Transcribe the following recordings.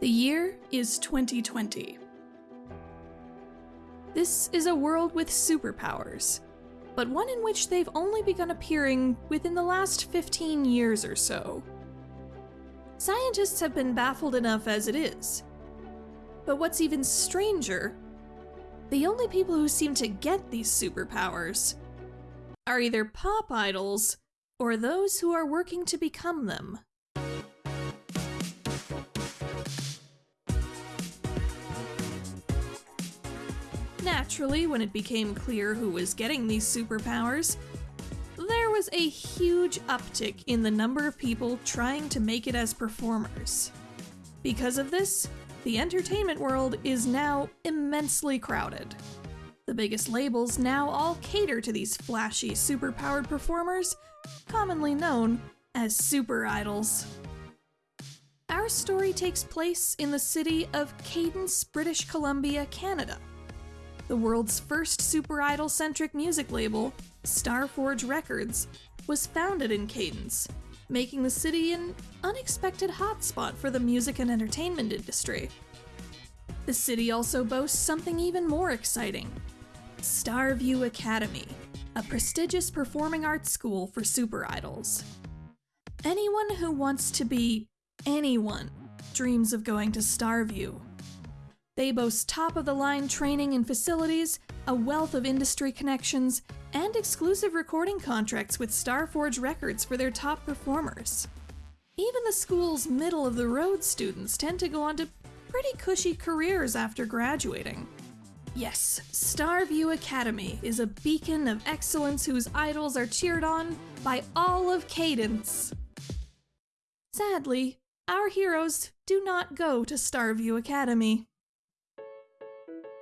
The year is 2020. This is a world with superpowers, but one in which they've only begun appearing within the last 15 years or so. Scientists have been baffled enough as it is. But what's even stranger, the only people who seem to get these superpowers are either pop idols or those who are working to become them. Naturally, when it became clear who was getting these superpowers, there was a huge uptick in the number of people trying to make it as performers. Because of this, the entertainment world is now immensely crowded. The biggest labels now all cater to these flashy, superpowered performers, commonly known as super idols. Our story takes place in the city of Cadence, British Columbia, Canada. The world's first super idol centric music label, Starforge Records, was founded in Cadence, making the city an unexpected hotspot for the music and entertainment industry. The city also boasts something even more exciting Starview Academy, a prestigious performing arts school for super idols. Anyone who wants to be anyone dreams of going to Starview. They boast top of the line training and facilities, a wealth of industry connections, and exclusive recording contracts with Starforge Records for their top performers. Even the school's middle of the road students tend to go on to pretty cushy careers after graduating. Yes, Starview Academy is a beacon of excellence whose idols are cheered on by all of Cadence. Sadly, our heroes do not go to Starview Academy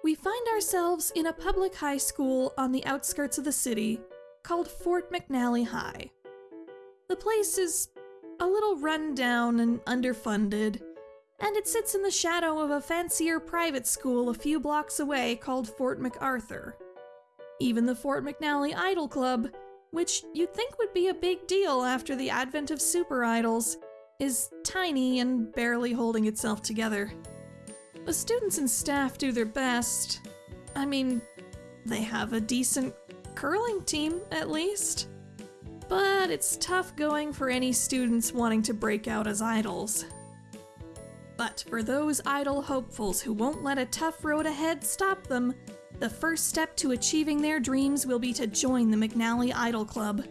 we find ourselves in a public high school on the outskirts of the city called Fort McNally High. The place is a little run down and underfunded, and it sits in the shadow of a fancier private school a few blocks away called Fort MacArthur. Even the Fort McNally Idol Club, which you'd think would be a big deal after the advent of super idols, is tiny and barely holding itself together. The students and staff do their best. I mean, they have a decent curling team, at least. But it's tough going for any students wanting to break out as idols. But for those idol hopefuls who won't let a tough road ahead stop them, the first step to achieving their dreams will be to join the McNally Idol Club.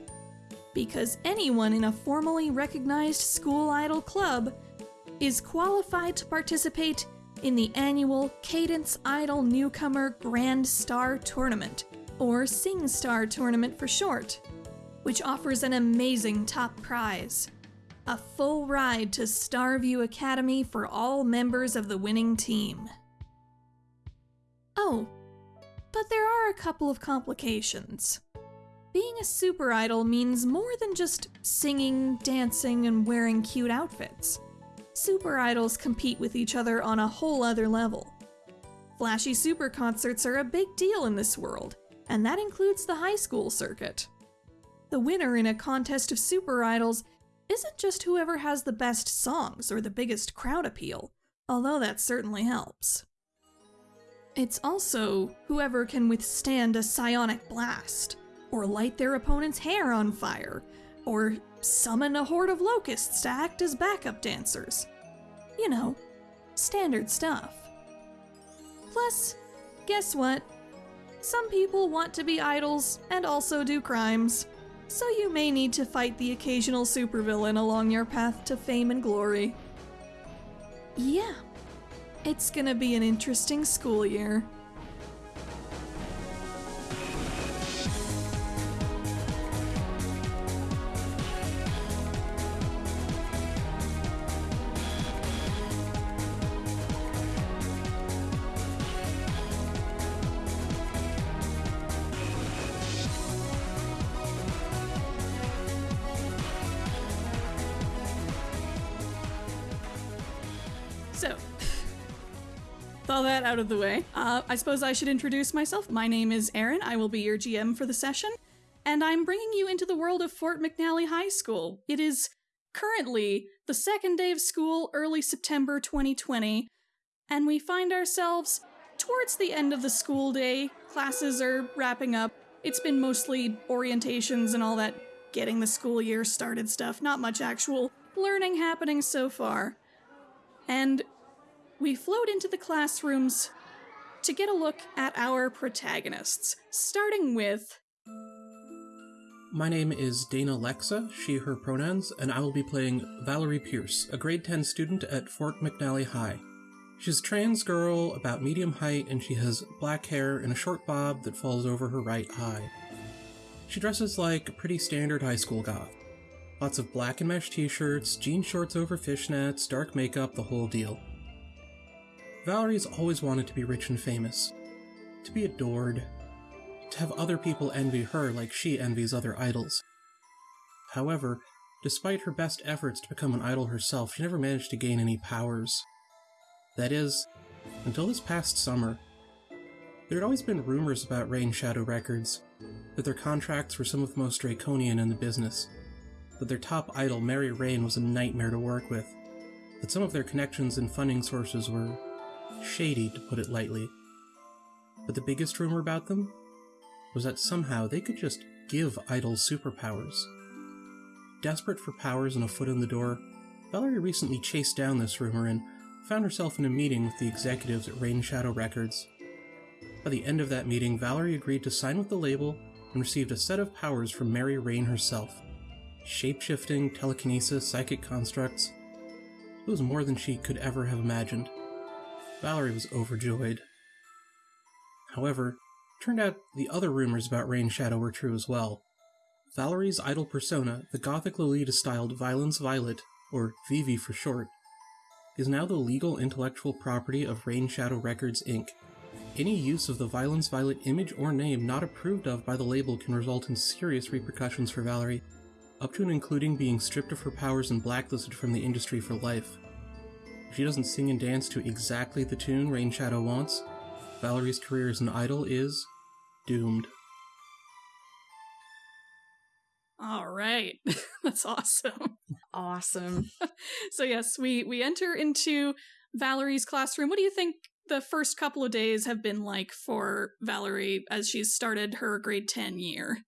Because anyone in a formally recognized school idol club is qualified to participate in the annual Cadence Idol Newcomer Grand Star Tournament, or Sing Star Tournament for short, which offers an amazing top prize a full ride to Starview Academy for all members of the winning team. Oh, but there are a couple of complications. Being a super idol means more than just singing, dancing, and wearing cute outfits super idols compete with each other on a whole other level. Flashy super concerts are a big deal in this world, and that includes the high school circuit. The winner in a contest of super idols isn't just whoever has the best songs or the biggest crowd appeal, although that certainly helps. It's also whoever can withstand a psionic blast, or light their opponent's hair on fire, or summon a horde of locusts to act as backup dancers. You know, standard stuff. Plus, guess what? Some people want to be idols and also do crimes, so you may need to fight the occasional supervillain along your path to fame and glory. Yeah, it's gonna be an interesting school year. That out of the way, uh, I suppose I should introduce myself. My name is Erin. I will be your GM for the session, and I'm bringing you into the world of Fort McNally High School. It is currently the second day of school, early September 2020, and we find ourselves towards the end of the school day. Classes are wrapping up. It's been mostly orientations and all that getting the school year started stuff, not much actual learning happening so far. And we float into the classrooms to get a look at our protagonists, starting with My name is Dana Lexa, she, her pronouns, and I will be playing Valerie Pierce, a grade 10 student at Fort McNally High. She's a trans girl, about medium height, and she has black hair and a short bob that falls over her right eye. She dresses like a pretty standard high school goth. Lots of black and mesh t shirts, jean shorts over fishnets, dark makeup, the whole deal. Valerie's always wanted to be rich and famous, to be adored, to have other people envy her like she envies other idols. However, despite her best efforts to become an idol herself, she never managed to gain any powers. That is, until this past summer. There had always been rumors about Rain Shadow Records, that their contracts were some of the most draconian in the business, that their top idol, Mary Rain, was a nightmare to work with, that some of their connections and funding sources were shady, to put it lightly. But the biggest rumor about them was that somehow they could just give idols superpowers. Desperate for powers and a foot in the door, Valerie recently chased down this rumor and found herself in a meeting with the executives at Rain Shadow Records. By the end of that meeting, Valerie agreed to sign with the label and received a set of powers from Mary Rain herself shapeshifting, telekinesis, psychic constructs. It was more than she could ever have imagined. Valerie was overjoyed. However, turned out the other rumors about Rain Shadow were true as well. Valerie's idol persona, the gothic Lolita styled Violence Violet, or Vivi for short, is now the legal intellectual property of Rain Shadow Records Inc. Any use of the Violence Violet image or name not approved of by the label can result in serious repercussions for Valerie, up to and including being stripped of her powers and blacklisted from the industry for life. If she doesn't sing and dance to exactly the tune Rain Shadow wants, Valerie's career as an idol is doomed. All right. That's awesome. Awesome. So yes, we we enter into Valerie's classroom. What do you think the first couple of days have been like for Valerie as she's started her grade 10 year?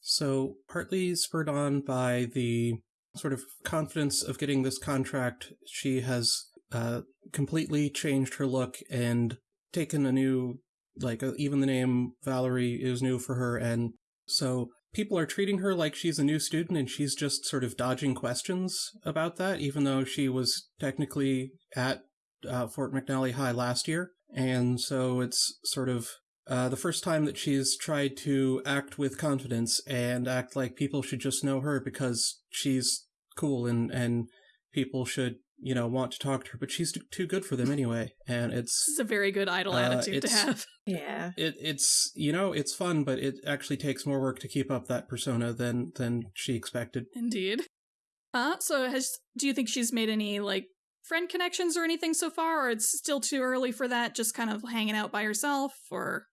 So, partly spurred on by the sort of confidence of getting this contract, she has uh, completely changed her look and taken a new, like, uh, even the name Valerie is new for her. And so people are treating her like she's a new student and she's just sort of dodging questions about that, even though she was technically at uh, Fort McNally High last year. And so it's sort of uh, the first time that she's tried to act with confidence and act like people should just know her because she's cool and, and people should, you know, want to talk to her, but she's too good for them anyway. And This it's, is a very good idol Uh, attitude to have. Yeah. it, it's, you know, it's fun, but it actually takes more work to keep up that persona than, than she expected. Indeed. Uh, so has do you think she's made any like friend connections or anything so far, or it's still too early for that? Just kind of hanging out by herself, or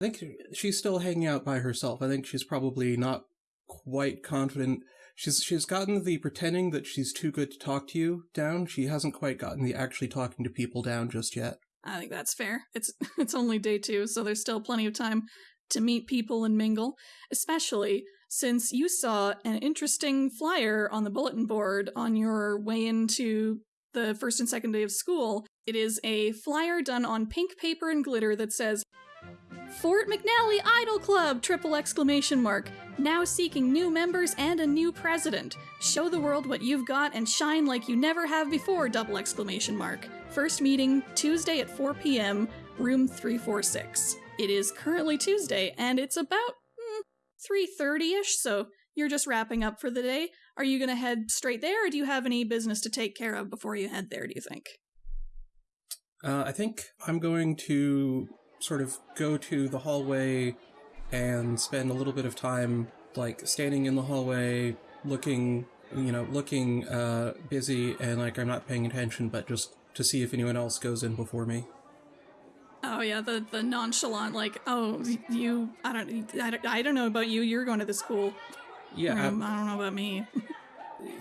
I think she's still hanging out by herself. I think she's probably not quite confident. She's she's gotten the pretending that she's too good to talk to you down. She hasn't quite gotten the actually talking to people down just yet. I think that's fair. It's it's only day two, so there's still plenty of time to meet people and mingle, especially since you saw an interesting flyer on the bulletin board on your way into the first and second day of school. It is a flyer done on pink paper and glitter that says Fort McNally Idol Club! Triple exclamation mark. Now seeking new members and a new president. Show the world what you've got and shine like you never have before! Double exclamation mark. First meeting Tuesday at 4 p.m., room 346. It is currently Tuesday, and it's about mm, 3.30ish, so you're just wrapping up for the day. Are you gonna head straight there, or do you have any business to take care of before you head there, do you think? Uh, I think I'm going to sort of go to the hallway and spend a little bit of time, like standing in the hallway, looking, you know, looking uh, busy and like I'm not paying attention, but just to see if anyone else goes in before me. Oh yeah, the the nonchalant like, oh you, I don't, I don't, I don't know about you. You're going to the school Yeah, room. I don't know about me.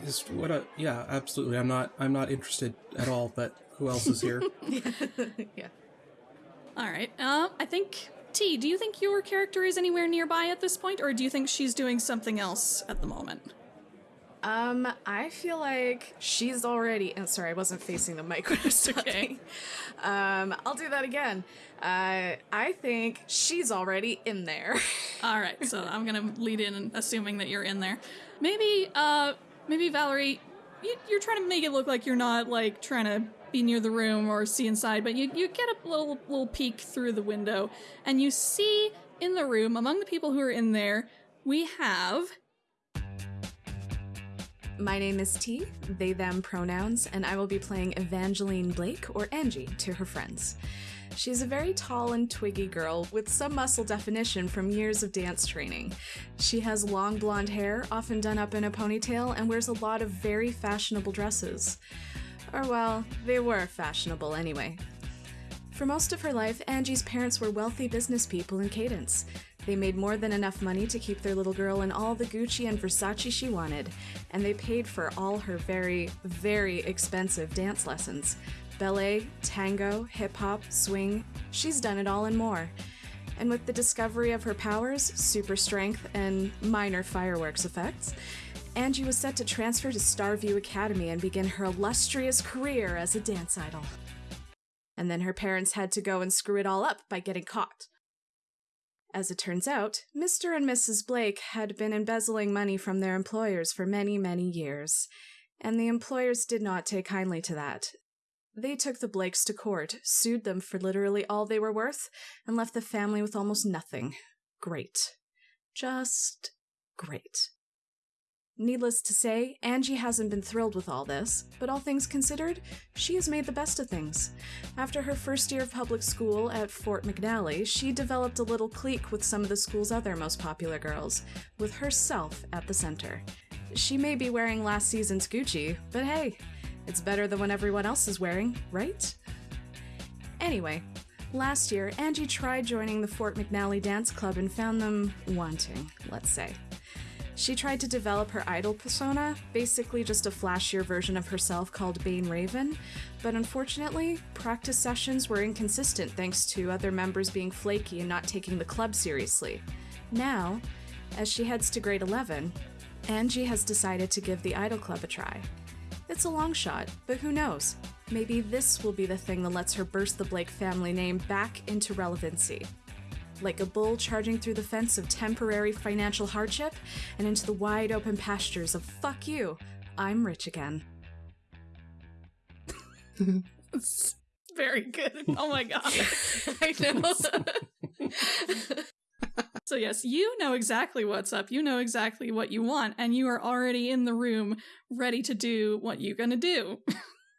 Is what? A, yeah, absolutely. I'm not. I'm not interested at all. But who else is here? yeah. All right. Uh, I think T. Do you think your character is anywhere nearby at this point, or do you think she's doing something else at the moment? Um, I feel like she's already. And sorry, I wasn't facing the mic when I was okay. talking. Um, I'll do that again. Uh, I think she's already in there. All right, so I'm gonna lead in, assuming that you're in there. Maybe, uh, maybe Valerie, you, you're trying to make it look like you're not like trying to be near the room or see inside, but you you get a little little peek through the window, and you see in the room among the people who are in there, we have My name is T, they them pronouns, and I will be playing Evangeline Blake, or Angie, to her friends. She's a very tall and twiggy girl with some muscle definition from years of dance training. She has long blonde hair, often done up in a ponytail, and wears a lot of very fashionable dresses. Or, well, they were fashionable anyway. For most of her life, Angie's parents were wealthy business people in Cadence. They made more than enough money to keep their little girl in all the Gucci and Versace she wanted, and they paid for all her very, very expensive dance lessons. Ballet, tango, hip hop, swing, she's done it all and more. And with the discovery of her powers, super strength, and minor fireworks effects, Angie was set to transfer to Starview Academy and begin her illustrious career as a dance idol. And then her parents had to go and screw it all up by getting caught. As it turns out, Mr. and Mrs. Blake had been embezzling money from their employers for many, many years, and the employers did not take kindly to that. They took the Blakes to court, sued them for literally all they were worth, and left the family with almost nothing. Great. Just great. Needless to say, Angie hasn't been thrilled with all this, but all things considered, she has made the best of things. After her first year of public school at Fort McNally, she developed a little clique with some of the school's other most popular girls, with herself at the center. She may be wearing last season's Gucci, but hey, it's better than what everyone else is wearing, right? Anyway, last year, Angie tried joining the Fort McNally Dance Club and found them wanting, let's say. She tried to develop her idol persona, basically just a flashier version of herself called Bane Raven, but unfortunately, practice sessions were inconsistent thanks to other members being flaky and not taking the club seriously. Now, as she heads to grade 11, Angie has decided to give the Idol Club a try. It's a long shot, but who knows? Maybe this will be the thing that lets her burst the Blake family name back into relevancy like a bull charging through the fence of temporary financial hardship and into the wide open pastures of fuck you, I'm rich again. very good. Oh my god. I know. So yes, you know exactly what's up. You know exactly what you want, and you are already in the room, ready to do what you're gonna do.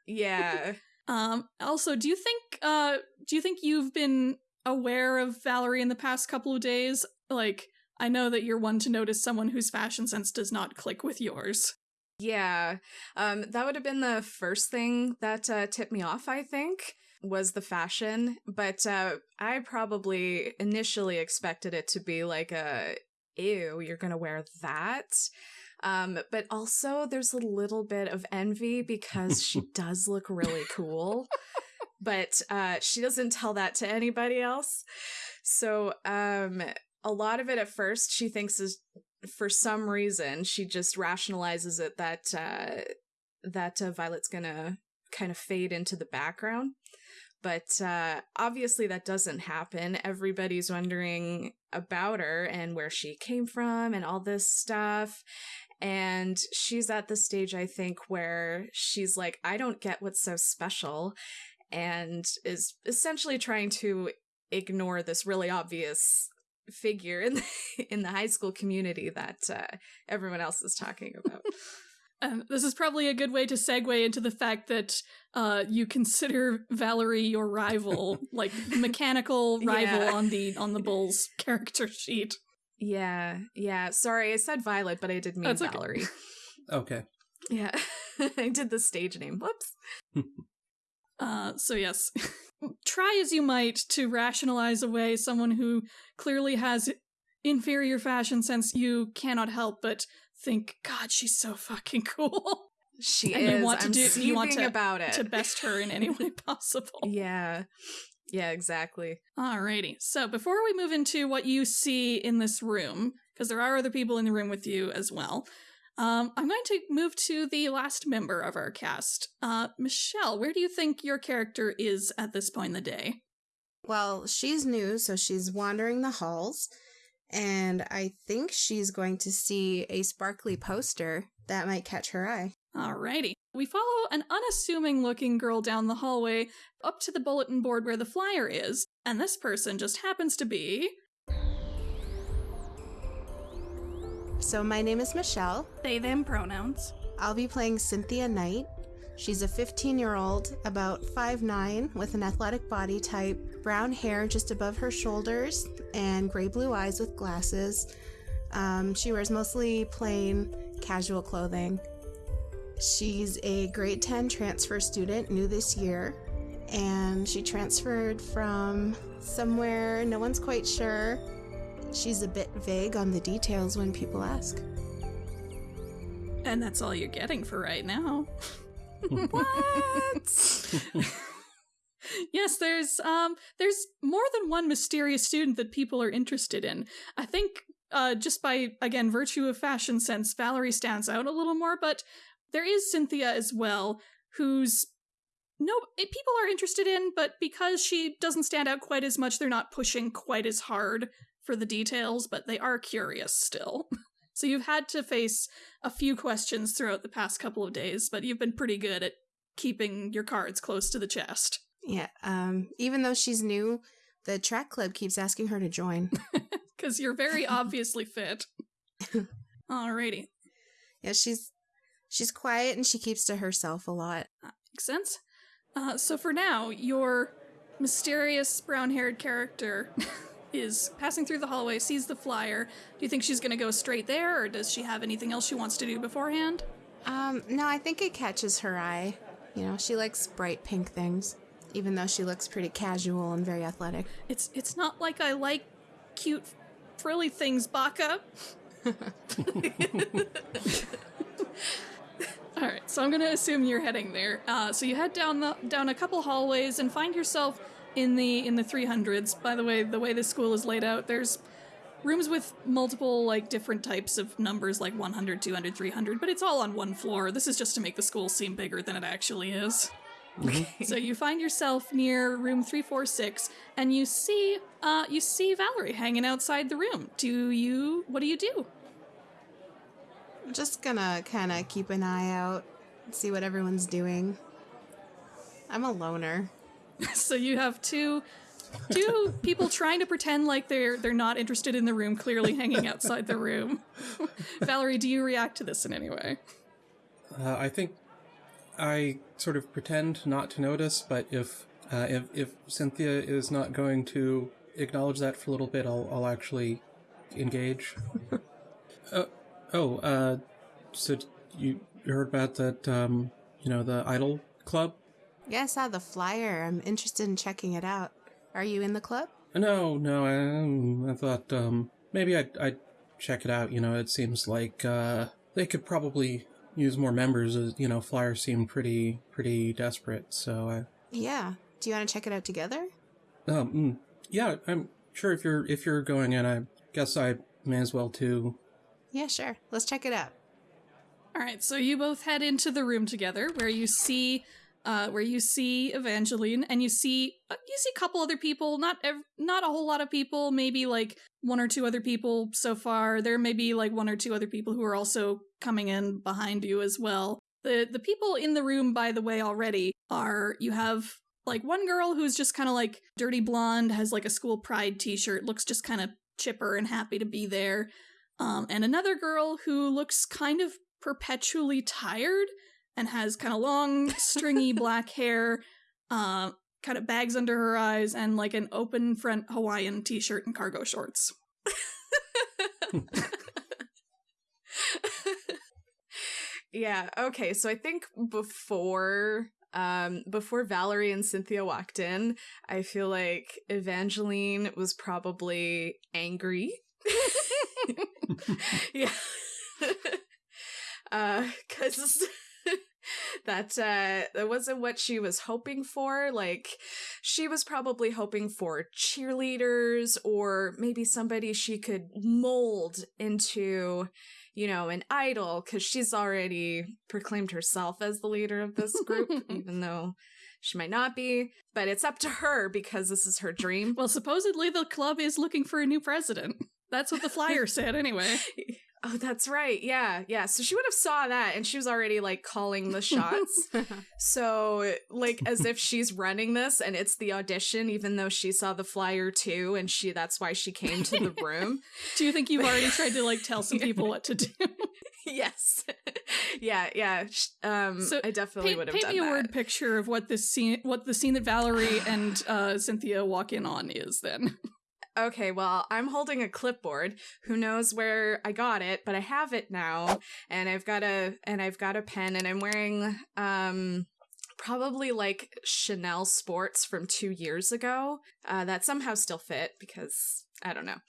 yeah. Um. Also, do you think? Uh. Do you think you've been aware of Valerie in the past couple of days? Like, I know that you're one to notice someone whose fashion sense does not click with yours. Yeah. Um, that would have been the first thing that uh, tipped me off, I think, was the fashion. But uh, I probably initially expected it to be like a, ew, you're going to wear that. Um, but also, there's a little bit of envy because she does look really cool. But uh, she doesn't tell that to anybody else. So um, a lot of it at first she thinks is for some reason she just rationalizes it that uh, that uh, Violet's gonna kind of fade into the background. But uh, obviously that doesn't happen. Everybody's wondering about her and where she came from and all this stuff. And she's at the stage, I think, where she's like, I don't get what's so special and is essentially trying to ignore this really obvious figure in the, in the high school community that uh, everyone else is talking about. Um, this is probably a good way to segue into the fact that uh, you consider Valerie your rival, like mechanical rival Yeah. on the on the Bulls character sheet. Yeah, yeah. Sorry, I said Violet, but I did mean That's okay. Valerie. Okay. Yeah, I did the stage name. Whoops. Uh, so yes, try as you might to rationalize away someone who clearly has inferior fashion sense. You cannot help but think, God, she's so fucking cool. She And you want to I'm do- you want to- about it. to best her in any way possible. yeah. Yeah, exactly. Alrighty. So before we move into what you see in this room, because there are other people in the room with you as well, um, I'm going to move to the last member of our cast. Uh, Michelle, where do you think your character is at this point in the day? Well, she's new, so she's wandering the halls, and I think she's going to see a sparkly poster that might catch her eye. Alrighty. We follow an unassuming looking girl down the hallway up to the bulletin board where the flyer is, and this person just happens to be. So, my name is Michelle. They, them pronouns. I'll be playing Cynthia Knight. She's a 15 year old, about 5'9, with an athletic body type, brown hair just above her shoulders, and gray blue eyes with glasses. Um, she wears mostly plain, casual clothing. She's a grade 10 transfer student, new this year, and she transferred from somewhere no one's quite sure. She's a bit vague on the details when people ask. And that's all you're getting for right now. What? yes, there's um there's more than one mysterious student that people are interested in. I think uh just by again virtue of fashion sense, Valerie stands out a little more, but there is Cynthia as well, who's no eh, people are interested in, but because she doesn't stand out quite as much, they're not pushing quite as hard for the details, but they are curious still. so you've had to face a few questions throughout the past couple of days, but you've been pretty good at keeping your cards close to the chest. Yeah, um, even though she's new, the track club keeps asking her to join. Because you're very obviously fit. Alrighty. yeah, she's she's quiet and she keeps to herself a lot. That Makes sense. Uh, so for now, your mysterious brown haired character is passing through the hallway, sees the flyer. Do you think she's going to go straight there, or does she have anything else she wants to do beforehand? Um, no, I think it catches her eye. You know, she likes bright pink things, even though she looks pretty casual and very athletic. It's it's not like I like cute frilly things, Baka. All right, so I'm gonna assume you're heading there. Uh, so you head down the down a couple hallways and find yourself in the in the 300s. By the way, the way this school is laid out, there's rooms with multiple like different types of numbers, like 100, 200, 300, but it's all on one floor. This is just to make the school seem bigger than it actually is. so you find yourself near room 346 and you see uh you see Valerie hanging outside the room. Do you what do you do? I'm just gonna kind of keep an eye out, see what everyone's doing. I'm a loner. so you have two two people trying to pretend like they're they're not interested in the room, clearly hanging outside the room. Valerie, do you react to this in any way? Uh, I think I sort of pretend not to notice, but if uh, if if Cynthia is not going to acknowledge that for a little bit, I'll I'll actually engage. uh, oh, uh, so you heard about that? Um, you know, the Idol Club. Yeah, I saw the flyer. I'm interested in checking it out. Are you in the club? No, no, I, um, I thought um, maybe I'd, I'd check it out. You know, it seems like uh, they could probably use more members. You know, Flyer seemed pretty pretty desperate. So, I, Yeah. Do you want to check it out together? um, mm, yeah, I'm sure if you're if you're going in, I guess I may as well too. Yeah, sure. Let's check it out. All right, so you both head into the room together, where you see, uh, where you see Evangeline, and you see uh, you see a couple other people, not ev- not a whole lot of people, maybe like one or two other people so far. There may be like one or two other people who are also coming in behind you as well. The the people in the room, by the way, already are you have like one girl who's just kind of like dirty blonde, has like a school pride T-shirt, looks just kind of chipper and happy to be there. Um, and another girl who looks kind of perpetually tired and has kind of long, stringy black hair, uh, kind of bags under her eyes, and like an open front Hawaiian t shirt and cargo shorts. yeah, okay. So I think before um before Valerie and Cynthia walked in, I feel like Evangeline was probably angry. yeah. Uh, cause that uh that wasn't what she was hoping for. Like she was probably hoping for cheerleaders or maybe somebody she could mold into you know, an idol because she's already proclaimed herself as the leader of this group, even though she might not be. But it's up to her because this is her dream. Well, supposedly the club is looking for a new president. That's what the flyer said, anyway. Oh, that's right. Yeah, yeah. So she would have saw that and she was already like calling the shots. so like as if she's running this and it's the audition even though she saw the flyer too and she that's why she came to the room. Do you think you've already tried to like tell some people what to do? yes. yeah, yeah. Um so I definitely paint, would have paint done me a that. word picture of what this scene what the scene that Valerie and uh Cynthia walk in on is then. Okay, well, I'm holding a clipboard. Who knows where I got it, but I have it now, and I've got a and I've got a pen, and I'm wearing um probably like Chanel sports from two years ago uh, that somehow still fit because I don't know,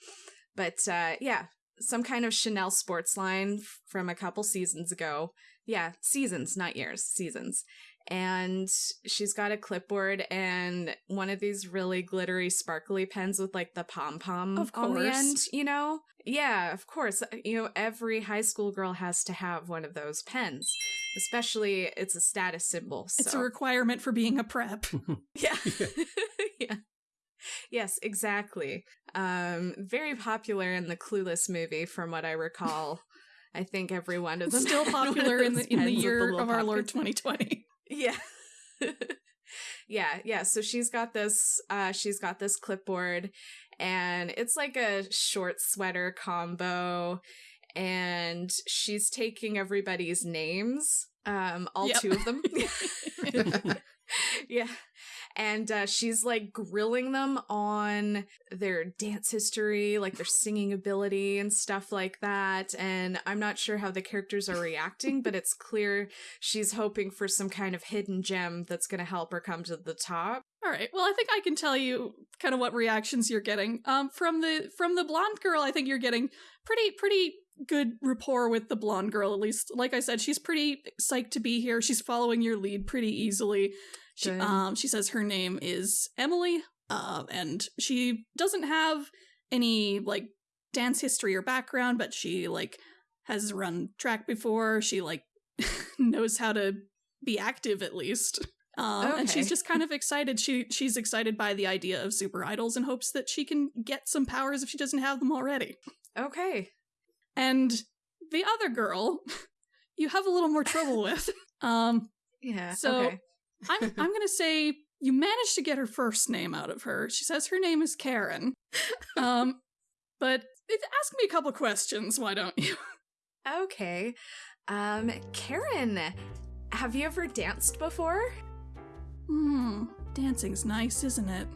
but uh, yeah, some kind of Chanel sports line from a couple seasons ago. Yeah, seasons, not years, seasons and she's got a clipboard and one of these really glittery sparkly pens with like the pom pom on the end you know? Yeah of course. You know every high school girl has to have one of those pens especially it's a status symbol so. it's a requirement for being a prep. Yeah. Yeah. Yes exactly. Um very popular in the clueless movie from what i recall. I think every one of them still popular in the in the year of our Lord 2020. Yeah. yeah, yeah. So she's got this uh she's got this clipboard and it's like a short sweater combo and she's taking everybody's names um all yep. two of them. yeah and uh, she's like grilling them on their dance history, like their singing ability and stuff like that. And I'm not sure how the characters are reacting, but it's clear she's hoping for some kind of hidden gem that's going to help her come to the top. All right. Well, I think I can tell you kind of what reactions you're getting. Um, from the from the blonde girl, I think you're getting pretty pretty good rapport with the blonde girl. At least, like I said, she's pretty psyched to be here. She's following your lead pretty easily. She, um, she says her name is Emily, uh, and she doesn't have any like dance history or background, but she like has run track before. She like knows how to be active at least. Um, okay. And she's just kind of excited. She she's excited by the idea of super idols and hopes that she can get some powers if she doesn't have them already. Okay. And the other girl, you have a little more trouble with. Um, yeah. So okay. I'm I'm gonna say you managed to get her first name out of her. She says her name is Karen. Um, but ask me a couple questions, why don't you? Okay. Um, Karen, have you ever danced before? Hmm, dancing's nice, isn't it?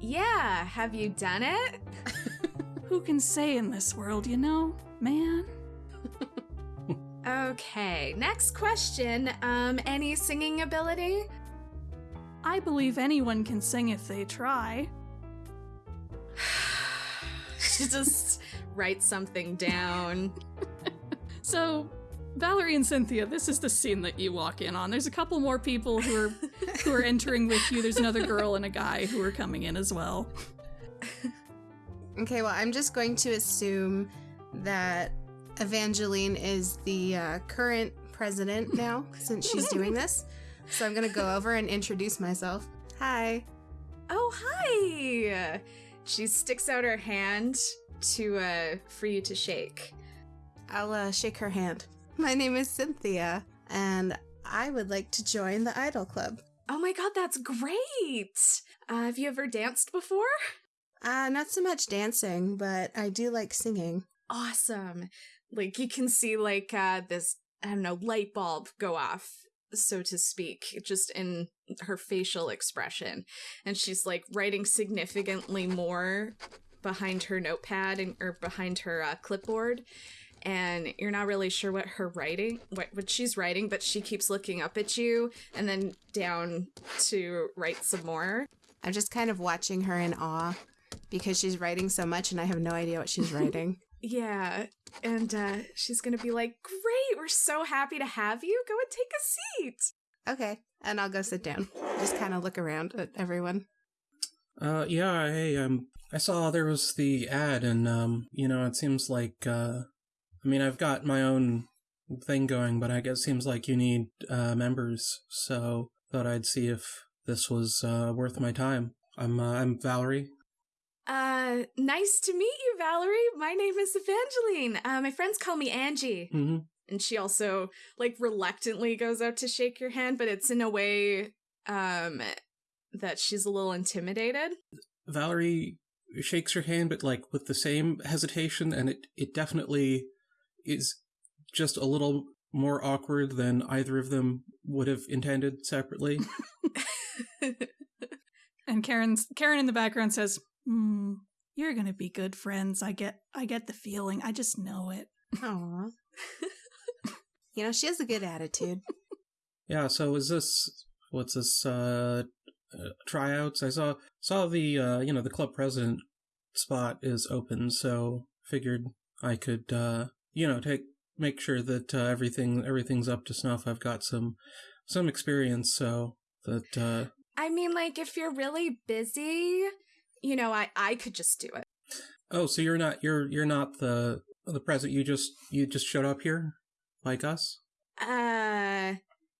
Yeah, have you done it? Who can say in this world, you know, man? Okay, next question. Um, any singing ability? I believe anyone can sing if they try. just write something down. so, Valerie and Cynthia, this is the scene that you walk in on. There's a couple more people who are who are entering with you. There's another girl and a guy who are coming in as well. Okay, well, I'm just going to assume that Evangeline is the uh, current president now since she's doing this. So I'm going to go over and introduce myself. Hi. Oh, hi. She sticks out her hand to uh for you to shake. I'll uh, shake her hand. My name is Cynthia, and I would like to join the Idol Club. Oh my god, that's great! Uh, have you ever danced before? Uh, not so much dancing, but I do like singing. Awesome like you can see like uh this I don't know light bulb go off so to speak just in her facial expression. And she's like writing significantly more behind her notepad and or behind her uh, clipboard. And you're not really sure what her writing what, what she's writing but she keeps looking up at you and then down to write some more. I'm just kind of watching her in awe because she's writing so much and i have no idea what she's writing yeah and uh, she's gonna be like, "Great, we're so happy to have you. Go and take a seat." Okay, and I'll go sit down. Just kind of look around at everyone. Uh, yeah, hey, um, I saw there was the ad, and, um, you know, it seems like, uh, I mean, I've got my own thing going, but I guess it seems like you need, uh, members, so thought I'd see if this was, uh, worth my time. I'm, uh, I'm Valerie. Uh, nice to meet you, Valerie. My name is Evangeline. Uh, my friends call me Angie. Mm-hmm. And she also, like, reluctantly goes out to shake your hand, but it's in a way, um, that she's a little intimidated. Valerie shakes her hand, but like with the same hesitation, and it, it definitely is just a little more awkward than either of them would have intended separately. And Karen's Karen in the background says, "Hmm, you're gonna be good friends. I get, I get the feeling. I just know it." Aww. you know, she has a good attitude. yeah, so is this what's this uh, uh tryouts? I saw saw the uh you know the club president spot is open, so figured I could uh you know take make sure that uh, everything everything's up to snuff. I've got some some experience, so that uh I mean, like, if you're really busy, you know, I I could just do it. Oh, so you're not you're you're not the the president. You just you just showed up here, like us. Uh,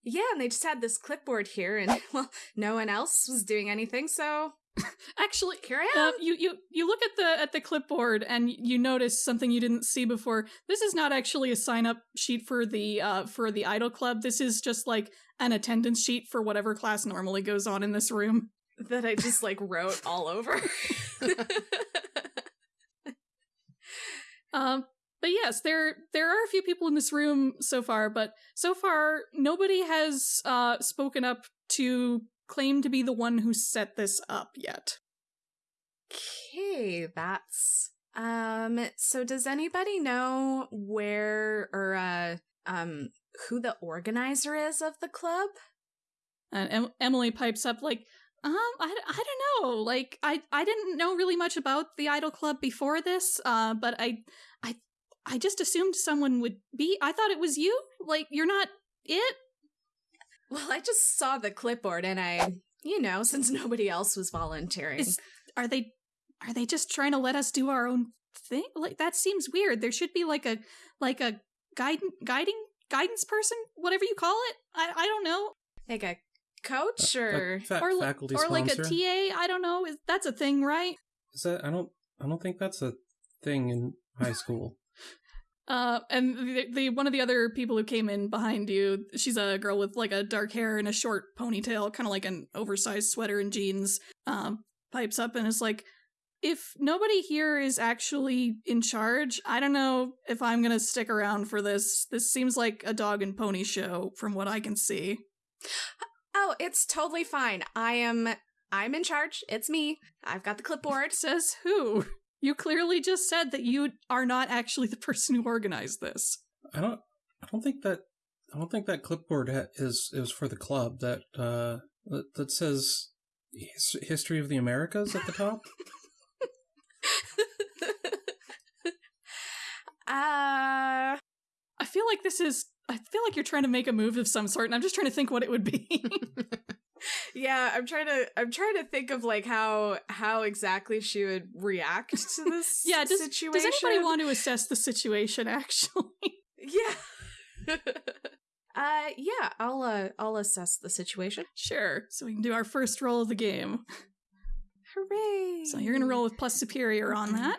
yeah, and they just had this clipboard here, and well, no one else was doing anything, so Actually, here I Uh, am. you you you look at the at the clipboard and you notice something you didn't see before. This is not actually a sign up sheet for the uh for the idol club. This is just like an attendance sheet for whatever class normally goes on in this room. That I just like wrote all over. Um but yes, there there are a few people in this room so far, but so far nobody has uh spoken up to claim to be the one who set this up yet. okay, that's um. So does anybody know where or uh um who the organizer is of the club? And em- Emily pipes up like, um, I, I don't know. Like, I, I didn't know really much about the Idol Club before this, uh, but I, I, I just assumed someone would be. I thought it was you. Like, you're not it. Well, I just saw the clipboard, and I, you know, since nobody else was volunteering, Is are they, are they just trying to let us do our own thing? Like, that seems weird. There should be like a, like a guiding, guiding, guidance person, whatever you call it. I, I don't know. like a coach or Fa- or li- faculty or like a. TA. I don't know. Is that's a thing, right? Is that I don't I don't think that's a thing in high school. Uh, and the, the one of the other people who came in behind you, she's a girl with like a dark hair and a short ponytail, kind of like an oversized sweater and jeans. Um, pipes up and is like, "If nobody here is actually in charge, I don't know if I'm gonna stick around for this. This seems like a dog and pony show, from what I can see." Oh, it's totally fine. I am I'm in charge. It's me. I've got the clipboard. Says who? You clearly just said that you are not actually the person who organized this. I don't I don't think that I don't think that clipboard ha- is is for the club that uh that, that says his- history of the Americas at the top. uh I feel like this is. I feel like you're trying to make a move of some sort, and I'm just trying to think what it would be. yeah, I'm trying to I'm trying to think of like how how exactly she would react to this yeah, does, situation. does anybody want to assess the situation? Actually, Yeah. uh yeah, I'll uh I'll assess the situation. sure. So we can do our first roll of the game. Hooray. So you're gonna roll with plus superior on that.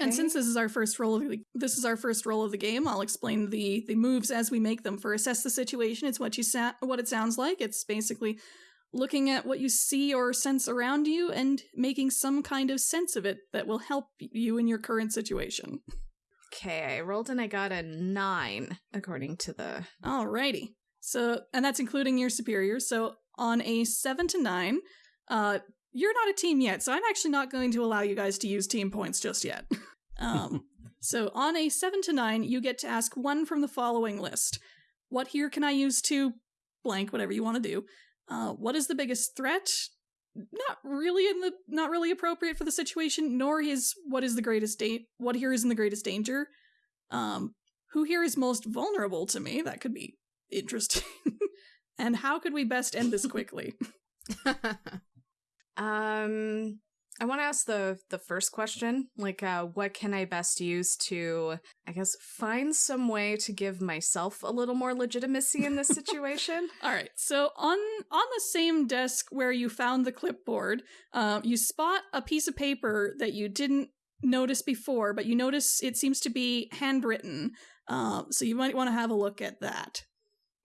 And since this is our first roll of the this is our first roll of the game, I'll explain the the moves as we make them. For assess the situation, it's what you sa- what it sounds like. It's basically looking at what you see or sense around you and making some kind of sense of it that will help you in your current situation. Okay, I rolled and I got a nine, according to the Alrighty. So, and that's including your superiors. So, on a seven to nine, uh, you're not a team yet. So, I'm actually not going to allow you guys to use team points just yet. Um, so, on a seven to nine, you get to ask one from the following list. What here can I use to blank, whatever you want to do? Uh, what is the biggest threat? Not really in the not really appropriate for the situation, nor is what is the greatest date what here is in the greatest danger. Um, who here is most vulnerable to me? That could be interesting. and how could we best end this quickly? Um, I want to ask the the first question, like, uh, what can I best use to, I guess, find some way to give myself a little more legitimacy in this situation? All right. So on on the same desk where you found the clipboard, uh, you spot a piece of paper that you didn't notice before, but you notice it seems to be handwritten. Um, so you might want to have a look at that.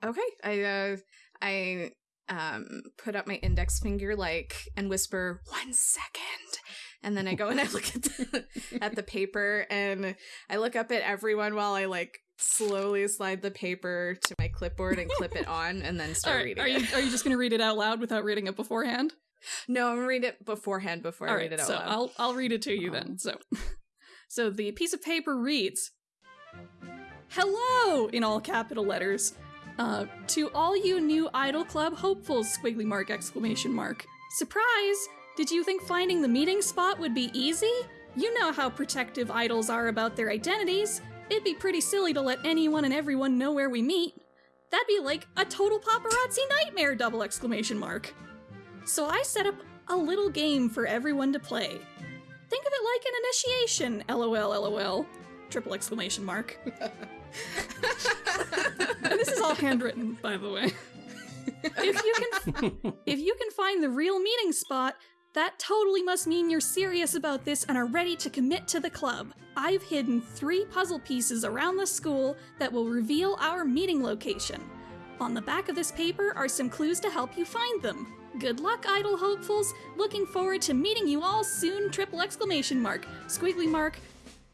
okay, I uh, I um put up my index finger like and whisper one second, and then I go and I look at the, at the paper and I look up at everyone while I like slowly slide the paper to my clipboard and clip it on, and then start right. reading Are you are you just going to read it out loud without reading it beforehand? No, I'm gonna read it beforehand before I All read it out So loud. I'll I'll read it to you then. So so the piece of paper reads Hello in all capital letters. Uh, to all you new Idol Club hopefuls, squiggly mark exclamation mark. Surprise! Did you think finding the meeting spot would be easy? You know how protective idols are about their identities. It'd be pretty silly to let anyone and everyone know where we meet. That'd be like a total paparazzi nightmare! Double exclamation mark. So I set up a little game for everyone to play. Think of it like an initiation, lol, lol. Triple exclamation mark. and this is all handwritten, by the way. if you can if you can find the real meeting spot, that totally must mean you're serious about this and are ready to commit to the club. I've hidden three puzzle pieces around the school that will reveal our meeting location. On the back of this paper are some clues to help you find them. Good luck, idol hopefuls. Looking forward to meeting you all soon. Triple exclamation mark. Squiggly mark.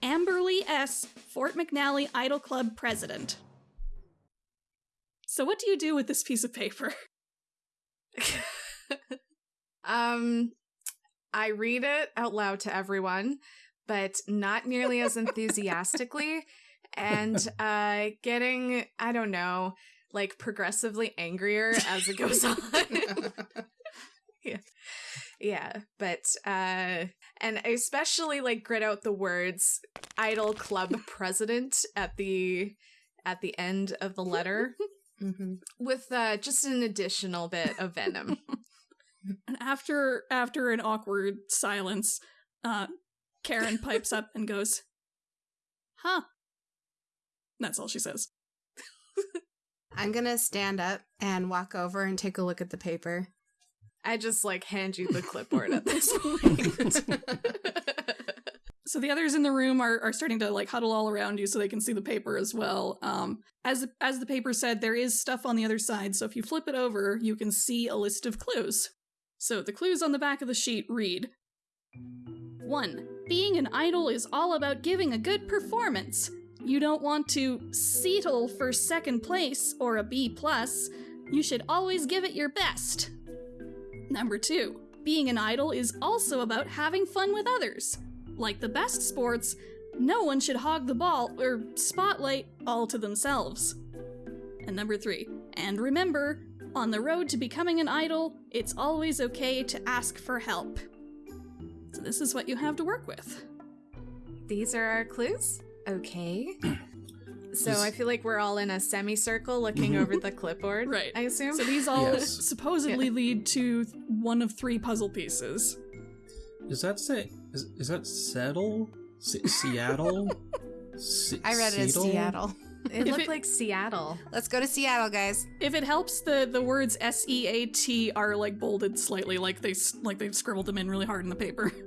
Amberly S. Fort McNally Idol Club president. So, what do you do with this piece of paper? um, I read it out loud to everyone, but not nearly as enthusiastically, and uh, getting I don't know, like progressively angrier as it goes on. yeah, yeah, but uh, and I especially like grit out the words "idol club president" at the at the end of the letter hmm with uh, just an additional bit of venom. And after after an awkward silence, uh, Karen pipes up and goes, "Huh." That's all she says. I'm gonna stand up and walk over and take a look at the paper. I just like hand you the clipboard at this point. So the others in the room are, are starting to like huddle all around you so they can see the paper as well. Um, as as the paper said, there is stuff on the other side. So if you flip it over, you can see a list of clues. So the clues on the back of the sheet read: One, being an idol is all about giving a good performance. You don't want to settle for second place or a B plus. You should always give it your best. Number two, being an idol is also about having fun with others. Like the best sports, no one should hog the ball or spotlight all to themselves. And number three, and remember, on the road to becoming an idol, it's always okay to ask for help. So this is what you have to work with. These are our clues. Okay. So This- I feel like we're all in a semicircle looking Mhm. over the clipboard. Right. I assume. So these all Yes. supposedly lead to one of three puzzle pieces. Is that say? Is, is that settle? Se- Seattle? Se- I read it as Seattle. it If looked it- like Seattle. Let's go to Seattle, guys. If it helps, the the words S E A T are like bolded slightly, like they like they've scribbled them in really hard in the paper.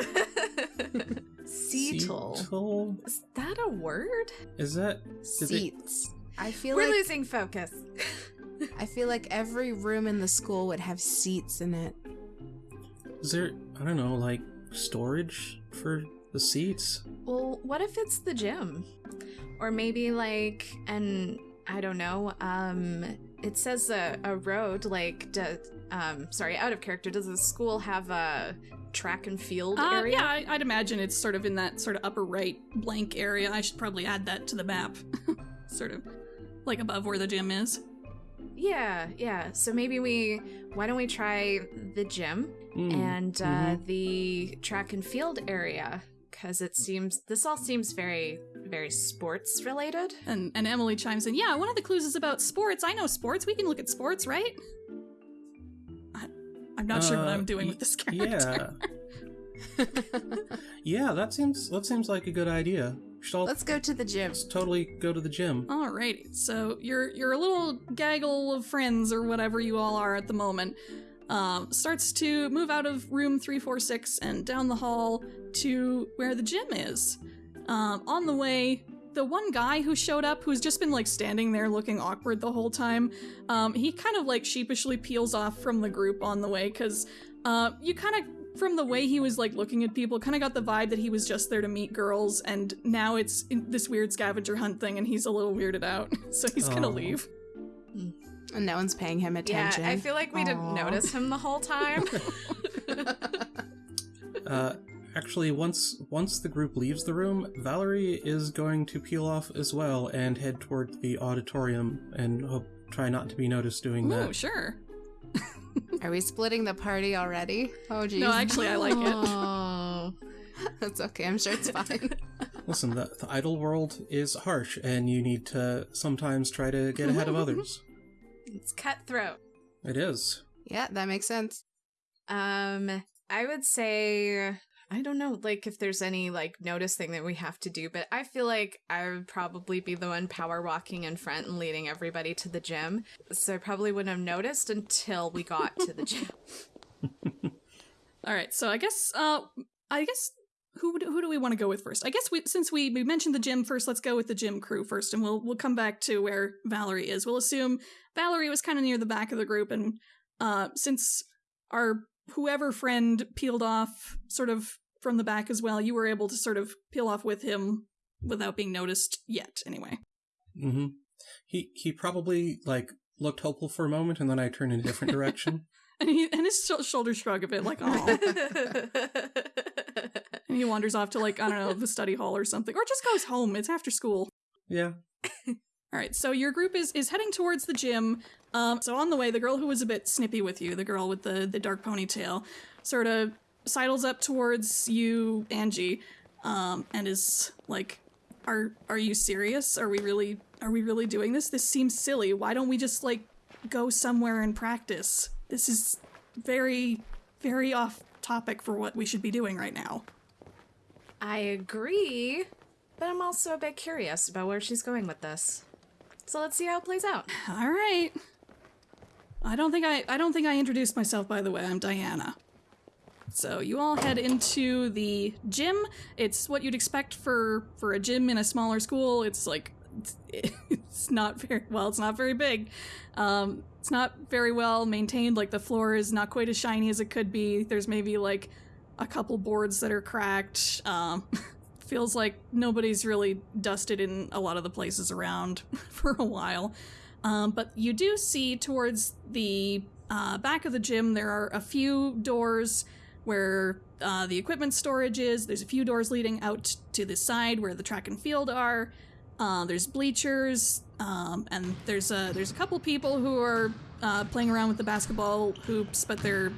Seattle. Seattle? Is that a word? Is that? Did they- Seats. I feel We're like losing focus. I feel like every room in the school would have seats in it. Is there? I don't know, like storage for the seats. Well, what if it's the gym? Or maybe like an I don't know, um it says a, a road like do, um sorry, out of character. Does the school have a track and field Uh, area? yeah, I, I'd imagine it's sort of in that sort of upper right blank area. I should probably add that to the map, sort of like above where the gym is. Yeah, yeah. So maybe we why don't we try the gym Mm, and uh, mhm. the track and field area because it seems this all seems very very sports related. And and Emily chimes in, yeah, one of the clues is about sports. I know sports. We can look at sports, right? I, I'm not sure what Uh, I'm doing y- with this character. Yeah. yeah, that seems that seems like a good idea. All Let's go to the gym. let's totally go to the gym. Alrighty, so you're you're little gaggle of friends or whatever you all are at the moment. Um, starts to move out of room three four six and down the hall to where the gym is. Um, on the way, the one guy who showed up, who's just been like standing there looking awkward the whole time, um, he kind of like sheepishly peels off from the group on the way because uh, you kind of from the way he was like looking at people kind of got the vibe that he was just there to meet girls and now it's in this weird scavenger hunt thing and he's a little weirded out so he's gonna Oh. leave And no one's paying him attention. Yeah, I feel like we didn't notice him the whole time. Uh, actually, once once the group leaves the room, Valerie is going to peel off as well and head toward the auditorium and hope try not to be noticed doing Ooh, that. sure Are we splitting the party already? Oh, geez. no actually i like it Oh. That's okay. I'm sure it's fine. Listen, the, the idol world is harsh, and you need to sometimes try to get ahead of others. It's cutthroat. It is. yeah, that makes sense. Um, I would say I don't know, like if there's any like notice thing that we have to do, but I feel like I would probably be the one power walking in front and leading everybody to the gym. So I probably wouldn't have noticed until we got to the gym. all right so i guess uh i guess who who do we want to go with first i guess we since we, we mentioned the gym first let's go with the gym crew first and we'll we'll come back to where valerie is we'll assume valerie was kind of near the back of the group and uh since our whoever friend peeled off sort of from the back as well you were able to sort of peel off with him without being noticed yet anyway. Hmm He he probably like looked hopeful for a moment, and then I turned in a different direction. and he and his sh- shoulders shrug a bit like oh and he wanders off to like i don't know the study hall or something or just goes home. It's after school. Yeah. all right so your group is is heading towards the gym. Um so on the way the girl who was a bit snippy with you the girl with the the dark ponytail sort of sidles up towards you angie um and is like are are you serious are we really are we really doing this this seems silly why don't we just like go somewhere and practice this is very very off topic for what we should be doing right now I agree, but I'm also a bit curious about where she's going with this. So let's see how it plays out. All right. I don't think I I don't think I introduced myself by the way. I'm Diana. So you all head into the gym. It's what you'd expect for for a gym in a smaller school. It's like it's, not very well, it's not very big. Um it's not very well maintained. Like the floor is not quite as shiny as it could be. There's maybe like a couple boards that are cracked. Um feels like nobody's really dusted in a lot of the places around for a while. Um, but you do see towards the uh, back of the gym, there are a few doors where uh, the equipment storage is. There's a few doors leading out to the side where the track and field are. Uh, there's bleachers, um, and there's a there's a couple people who are uh, playing around with the basketball hoops, but they're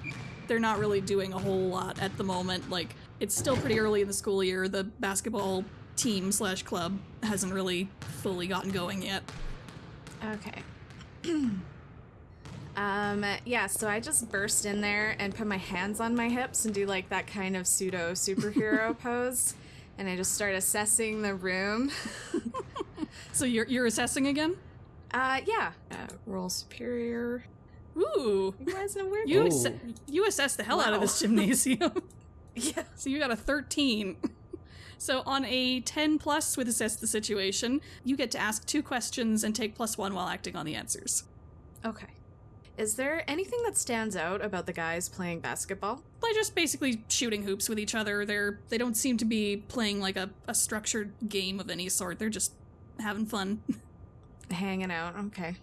they're not really doing a whole lot at the moment. Like it's still pretty early in the school year. The basketball team slash club hasn't really fully gotten going yet. Okay. um yeah, so I just burst in there and put my hands on my hips and do like that kind of pseudo superhero pose and I just start assessing the room. So you're you're assessing again? Uh yeah, uh, roll superior. Ooh, You guys know weird. you asse- you assess the hell out of this gymnasium. yeah. so you got a thirteen. So on a ten plus with assess the situation, you get to ask two questions and take plus one while acting on the answers. Okay. Is there anything that stands out about the guys playing basketball? They're just basically shooting hoops with each other. They're they don't seem to be playing like a, a structured game of any sort. They're just having fun. Hanging out. Okay.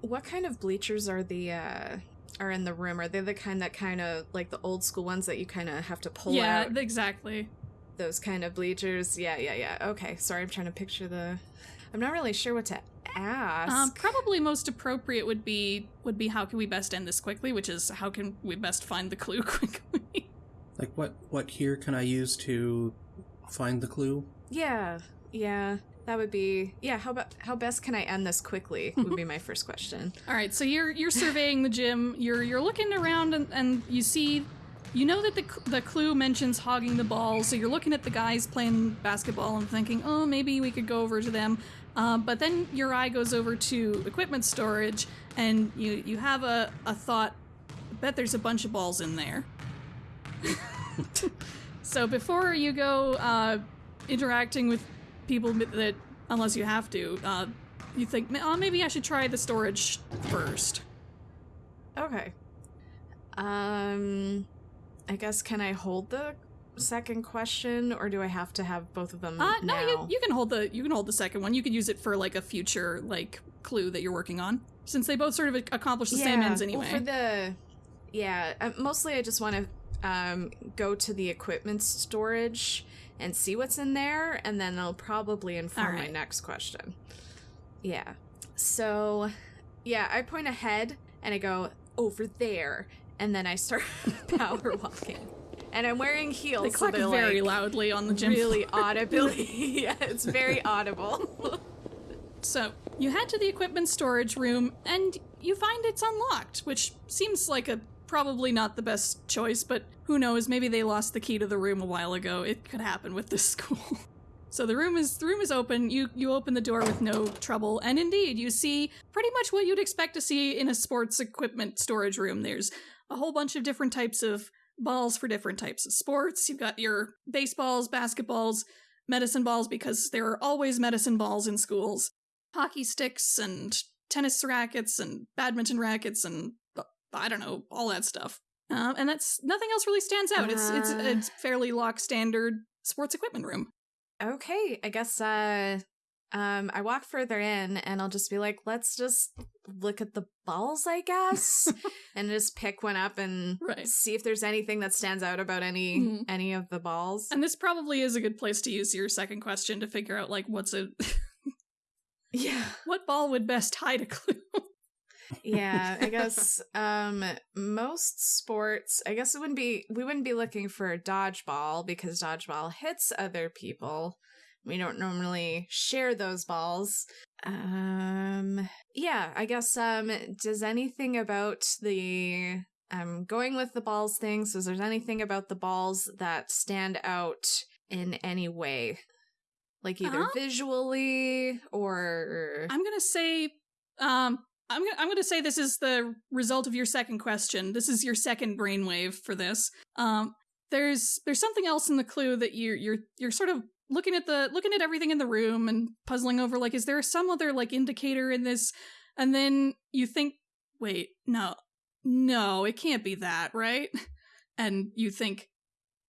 What kind of bleachers are the uh are in the room? Are they the kind that kind of like the old school ones that you kind of have to pull yeah, out? exactly. Those kind of bleachers. Yeah, yeah, yeah. Okay. Sorry, I'm trying to picture the. I'm not really sure what to ask. Um, probably most appropriate would be would be how can we best end this quickly, which is how can we best find the clue quickly. Like what what here can I use to find the clue? yeah, yeah. that would be yeah. How about how best can I end this quickly? Would be my first question. All right, so you're you're surveying the gym. You're you're looking around and, and you see, you know that the the clue mentions hogging the ball. So you're looking at the guys playing basketball and thinking, oh, maybe we could go over to them. Um, but then your eye goes over to equipment storage, and you you have a a thought. Bet there's a bunch of balls in there. so before you go uh, interacting with people that, unless you have to, uh, you think, oh, maybe I should try the storage first. Okay. Um, I guess can I hold the second question, or do I have to have both of them Uh, no, you, you can hold the you can hold the second one. You could use it for like a future like clue that you're working on, since they both sort of accomplish the same ends Well, anyway. for the yeah, uh, mostly I just want to um, go to the equipment storage and see what's in there, and then I'll probably inform my next question. Yeah. So, yeah, I point ahead and I go over there, and then I start power walking. And I'm wearing heels, they so clack they're very like loudly on the gym really audibly. yeah, it's very audible. So you head to the equipment storage room and you find it's unlocked, which seems like a probably not the best choice, but who knows? Maybe they lost the key to the room a while ago. It could happen with this school. So the room is the room is open. You you open the door with no trouble, and indeed you see pretty much what you'd expect to see in a sports equipment storage room. There's a whole bunch of different types of balls for different types of sports. You've got your baseballs, basketballs, medicine balls because there are always medicine balls in schools hockey sticks and tennis rackets and badminton rackets and uh, I don't know all that stuff. Um, and that's nothing else really stands out. It's it's Uh. it's fairly lock standard sports equipment room. Okay, I guess uh um I walk further in and I'll just be like, let's just look at the balls, I guess. and just pick one up and Right. see if there's anything that stands out about any Mhm. any of the balls. And this probably is a good place to use your second question to figure out like what's a yeah. what ball would best hide a clue. Yeah, I guess um most sports, I guess it wouldn't be we wouldn't be looking for a dodgeball because dodgeball hits other people. We don't normally share those balls. Um yeah, I guess um does anything about the um going with the balls thing, so is there anything about the balls that stand out in any way? Like either Uh-huh. visually or I'm gonna say, um, I'm gonna I'm gonna say this is the result of your second question. This is your second brainwave for this. Um, there's there's something else in the clue that you're you're you're sort of looking at the looking at everything in the room and puzzling over like, is there some other like indicator in this? And then you think, wait, no, no, it can't be that, right? And you think,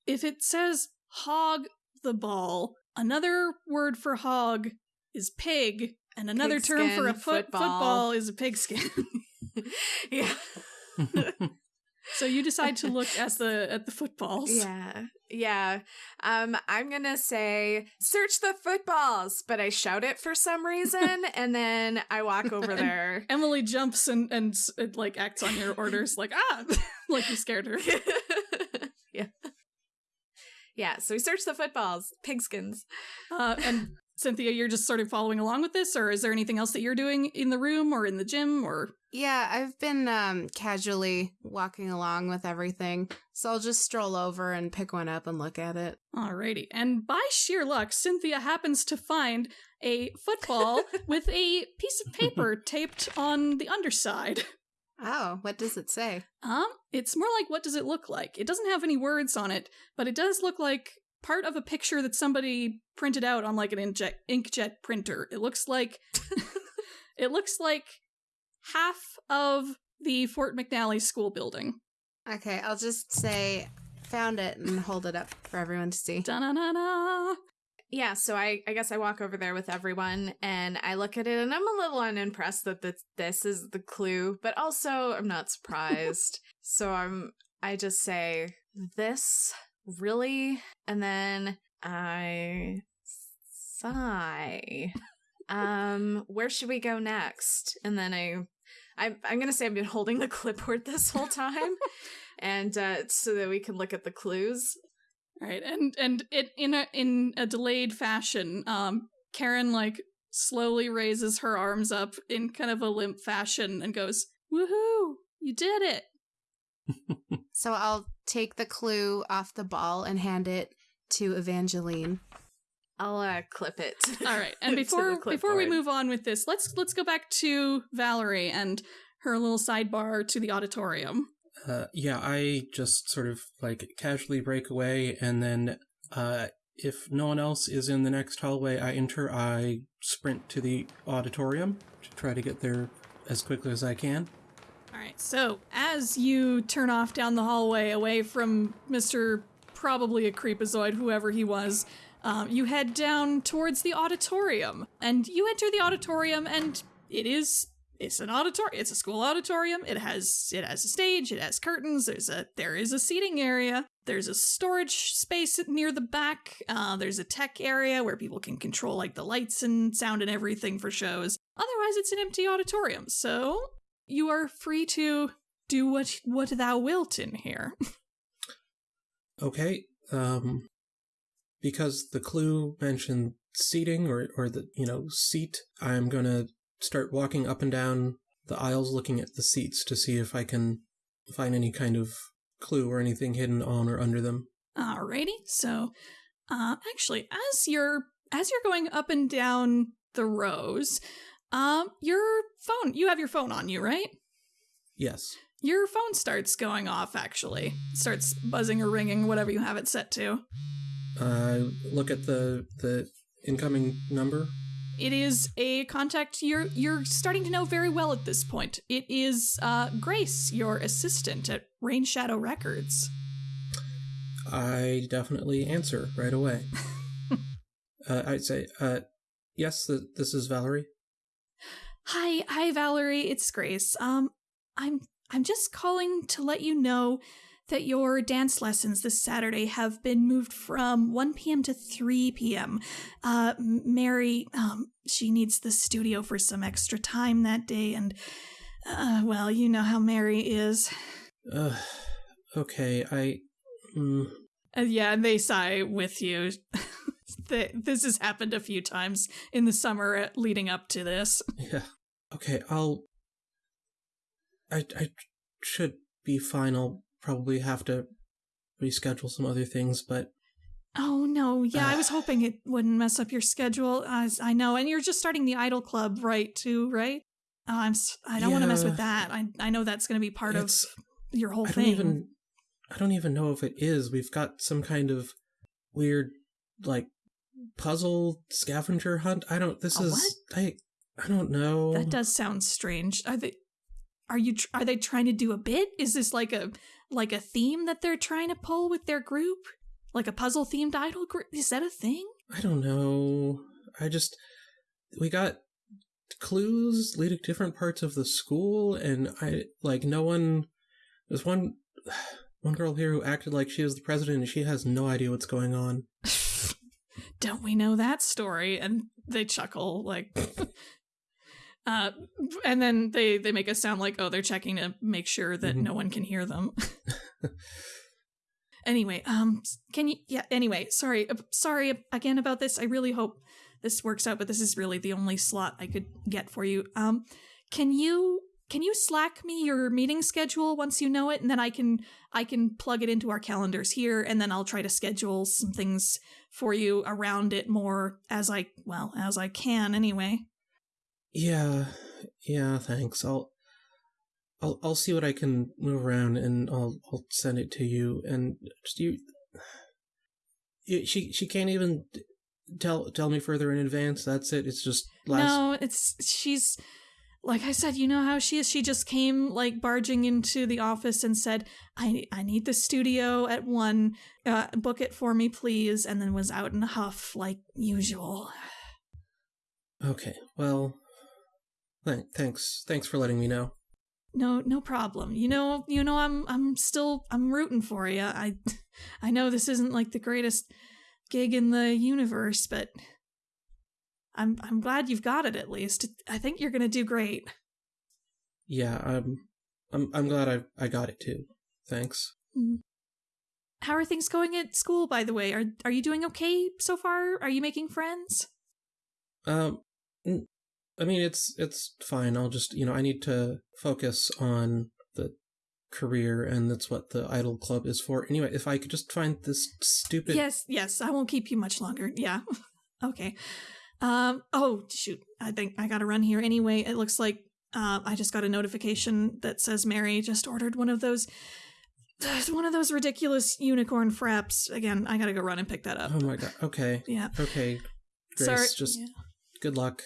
if it says hog the ball, another word for hog is pig, and another term for a foot, football. football is a pigskin. yeah. so you decide to look at the at the footballs. Yeah. Yeah. Um I'm going to say search the footballs, but I shout it for some reason and then I walk over there. Emily jumps and and it, like acts on your orders, like ah, like you scared her. yeah. Yeah, so we search the footballs, pigskins. Uh, and Cynthia, you're just sort of following along with this, or is there anything else that you're doing in the room or in the gym or? Yeah, I've been um, casually walking along with everything, so I'll just stroll over and pick one up and look at it. Alrighty. And by sheer luck, Cynthia happens to find a football with a piece of paper taped on the underside. Oh, what does it say? Um, it's more like what does it look like? It doesn't have any words on it, but it does look like part of a picture that somebody printed out on like an inkjet inkjet printer. It looks like it looks like half of the Fort McNally school building. Okay, I'll just say found it and hold it up for everyone to see. Da-na-na-na. Yeah, so I, I guess I walk over there with everyone and I look at it and I'm a little unimpressed that this, this is the clue, but also I'm not surprised. so I'm I just say this really and then I sigh. Um where should we go next? And then I I I'm going to say I've been holding the clipboard this whole time and uh so that we can look at the clues. Right, and and it in a in a delayed fashion, um, Karen like slowly raises her arms up in kind of a limp fashion and goes, "Woohoo! You did it!" So I'll take the clue off the ball and hand it to Evangeline. I'll uh, clip it. All right. And before before we move on with this, let's let's go back to Valerie and her little sidebar to the auditorium. Uh, yeah, I just sort of like casually break away, and then uh, if no one else is in the next hallway I enter, I sprint to the auditorium to try to get there as quickly as I can. Right. So, as you turn off down the hallway away from Mr. probably a creepazoid, whoever he was, um, you head down towards the auditorium. And you enter the auditorium, and it is. It's an auditorium. It's a school auditorium. It has it has a stage. It has curtains. There's a there is a seating area. There's a storage space near the back. Uh, there's a tech area where people can control like the lights and sound and everything for shows. Otherwise, it's an empty auditorium. So you are free to do what what thou wilt in here. Okay. Um, because the clue mentioned seating or or the you know seat, I'm gonna start walking up and down the aisles, looking at the seats to see if I can find any kind of clue or anything hidden on or under them. Alrighty. So, uh, actually, as you're as you're going up and down the rows, um, your phone you have your phone on you, right? Yes. Your phone starts going off. Actually, starts buzzing or ringing, whatever you have it set to. Uh, look at the the incoming number. It is a contact you're you're starting to know very well at this point. It is uh, Grace, your assistant at Rain Shadow Records. I definitely answer right away. uh, I'd say, uh, yes, th- this is Valerie. Hi, hi Valerie, it's Grace. Um I'm I'm just calling to let you know that your dance lessons this Saturday have been moved from 1 p.m. to 3 p.m. Uh Mary um she needs the studio for some extra time that day and uh well, you know how Mary is. Uh, okay, I. Mm, Uh, yeah, they sigh with you. Th- this has happened a few times in the summer leading up to this. yeah. Okay, I'll. I I should be fine. I'll probably have to reschedule some other things, but Oh no, yeah, I uh, was hoping it wouldn't mess up your schedule. As I know, and you're just starting the Idol Club, right? Too, right? Oh, I'm. I don't want to mess with that. I I know that's going to be part of your whole I don't thing. even. I don't even know if it is. We've got some kind of weird, like, puzzle scavenger hunt. I don't. This A is. I. I don't know. That does sound strange. Are they? Are you? Tr- are they trying to do a bit? Is this like a like a theme that they're trying to pull with their group? Like a puzzle themed idol group? Is that a thing? I don't know. I just we got clues leading to different parts of the school, and I like no one. There's one one girl here who acted like she was the president, and she has no idea what's going on. Don't we know that story? And they chuckle like. Uh, and then they they make us sound like oh they're checking to make sure that Mhm. no one can hear them. anyway, um, can you? Yeah. Anyway, sorry, uh, sorry again about this. I really hope this works out, but this is really the only slot I could get for you. Um, can you can you slack me your meeting schedule once you know it, and then I can I can plug it into our calendars here, and then I'll try to schedule some things for you around it more as I well as I can anyway. Yeah, yeah. Thanks. I'll. I'll I'll see what I can move around and I'll I'll send it to you and just you. you she she can't even tell tell me further in advance. That's it. It's just last. No, it's she's like I said, you know how she is. She just came like barging into the office and said, "I I need the studio at one. Uh, book it for me, please." And then was out in a huff like usual. Okay. Well. Th- thanks. Thanks for letting me know. No, no problem. You know, you know, I'm I'm still I'm rooting for you. I I know this isn't like the greatest gig in the universe, but I'm I'm glad you've got it at least. I think you're gonna do great. Yeah. I'm. I'm. I'm glad I I got it too. Thanks. How are things going at school, by the way? Are are you doing okay so far? Are you making friends? Um, n- I mean, it's it's fine. I'll just you know I need to focus on the career, and that's what the Idol Club is for. Anyway, if I could just find this stupid. Yes, yes, I won't keep you much longer. Yeah. okay. Um oh shoot. I think I gotta run here anyway. It looks like uh, I just got a notification that says Mary just ordered one of those one of those ridiculous unicorn fraps. Again, I gotta go run and pick that up. Oh my god. Okay. Yeah. Okay. Grace, Sorry. just yeah. good luck.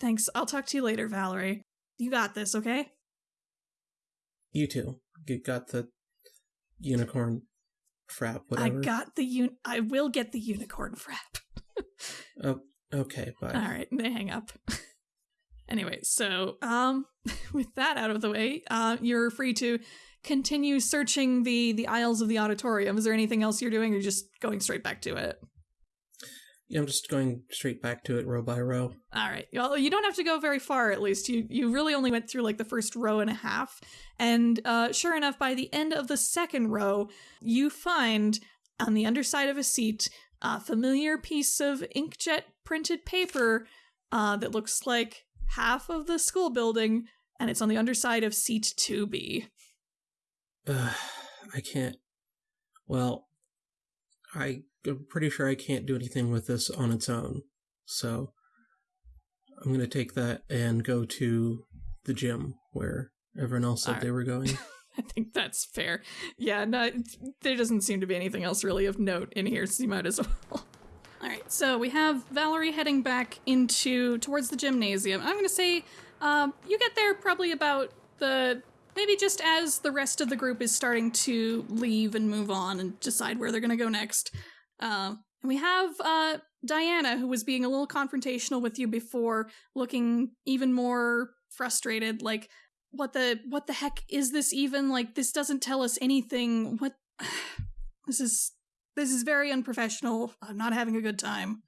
Thanks. I'll talk to you later, Valerie. You got this, okay? You too. You got the unicorn frap, whatever. I got the un- I will get the unicorn frap. Oh, okay. Bye. All right, they hang up. anyway, so um, with that out of the way, uh, you're free to continue searching the the aisles of the auditorium. Is there anything else you're doing, or just going straight back to it? I'm just going straight back to it, row by row. All right. Well, you don't have to go very far. At least you you really only went through like the first row and a half, and uh, sure enough, by the end of the second row, you find on the underside of a seat a familiar piece of inkjet printed paper uh, that looks like half of the school building, and it's on the underside of seat two B. Uh, I can't. Well, I, I'm pretty sure I can't do anything with this on its own. So I'm going to take that and go to the gym where everyone else said Alright. they were going. I think that's fair. Yeah, no, there doesn't seem to be anything else really of note in here, so you might as well. All right, so we have Valerie heading back into towards the gymnasium. I'm gonna say um, you get there probably about the maybe just as the rest of the group is starting to leave and move on and decide where they're gonna go next. Um, and we have uh, Diana, who was being a little confrontational with you before, looking even more frustrated. Like, what the what the heck is this even? Like, this doesn't tell us anything. What? this is this is very unprofessional. I'm not having a good time.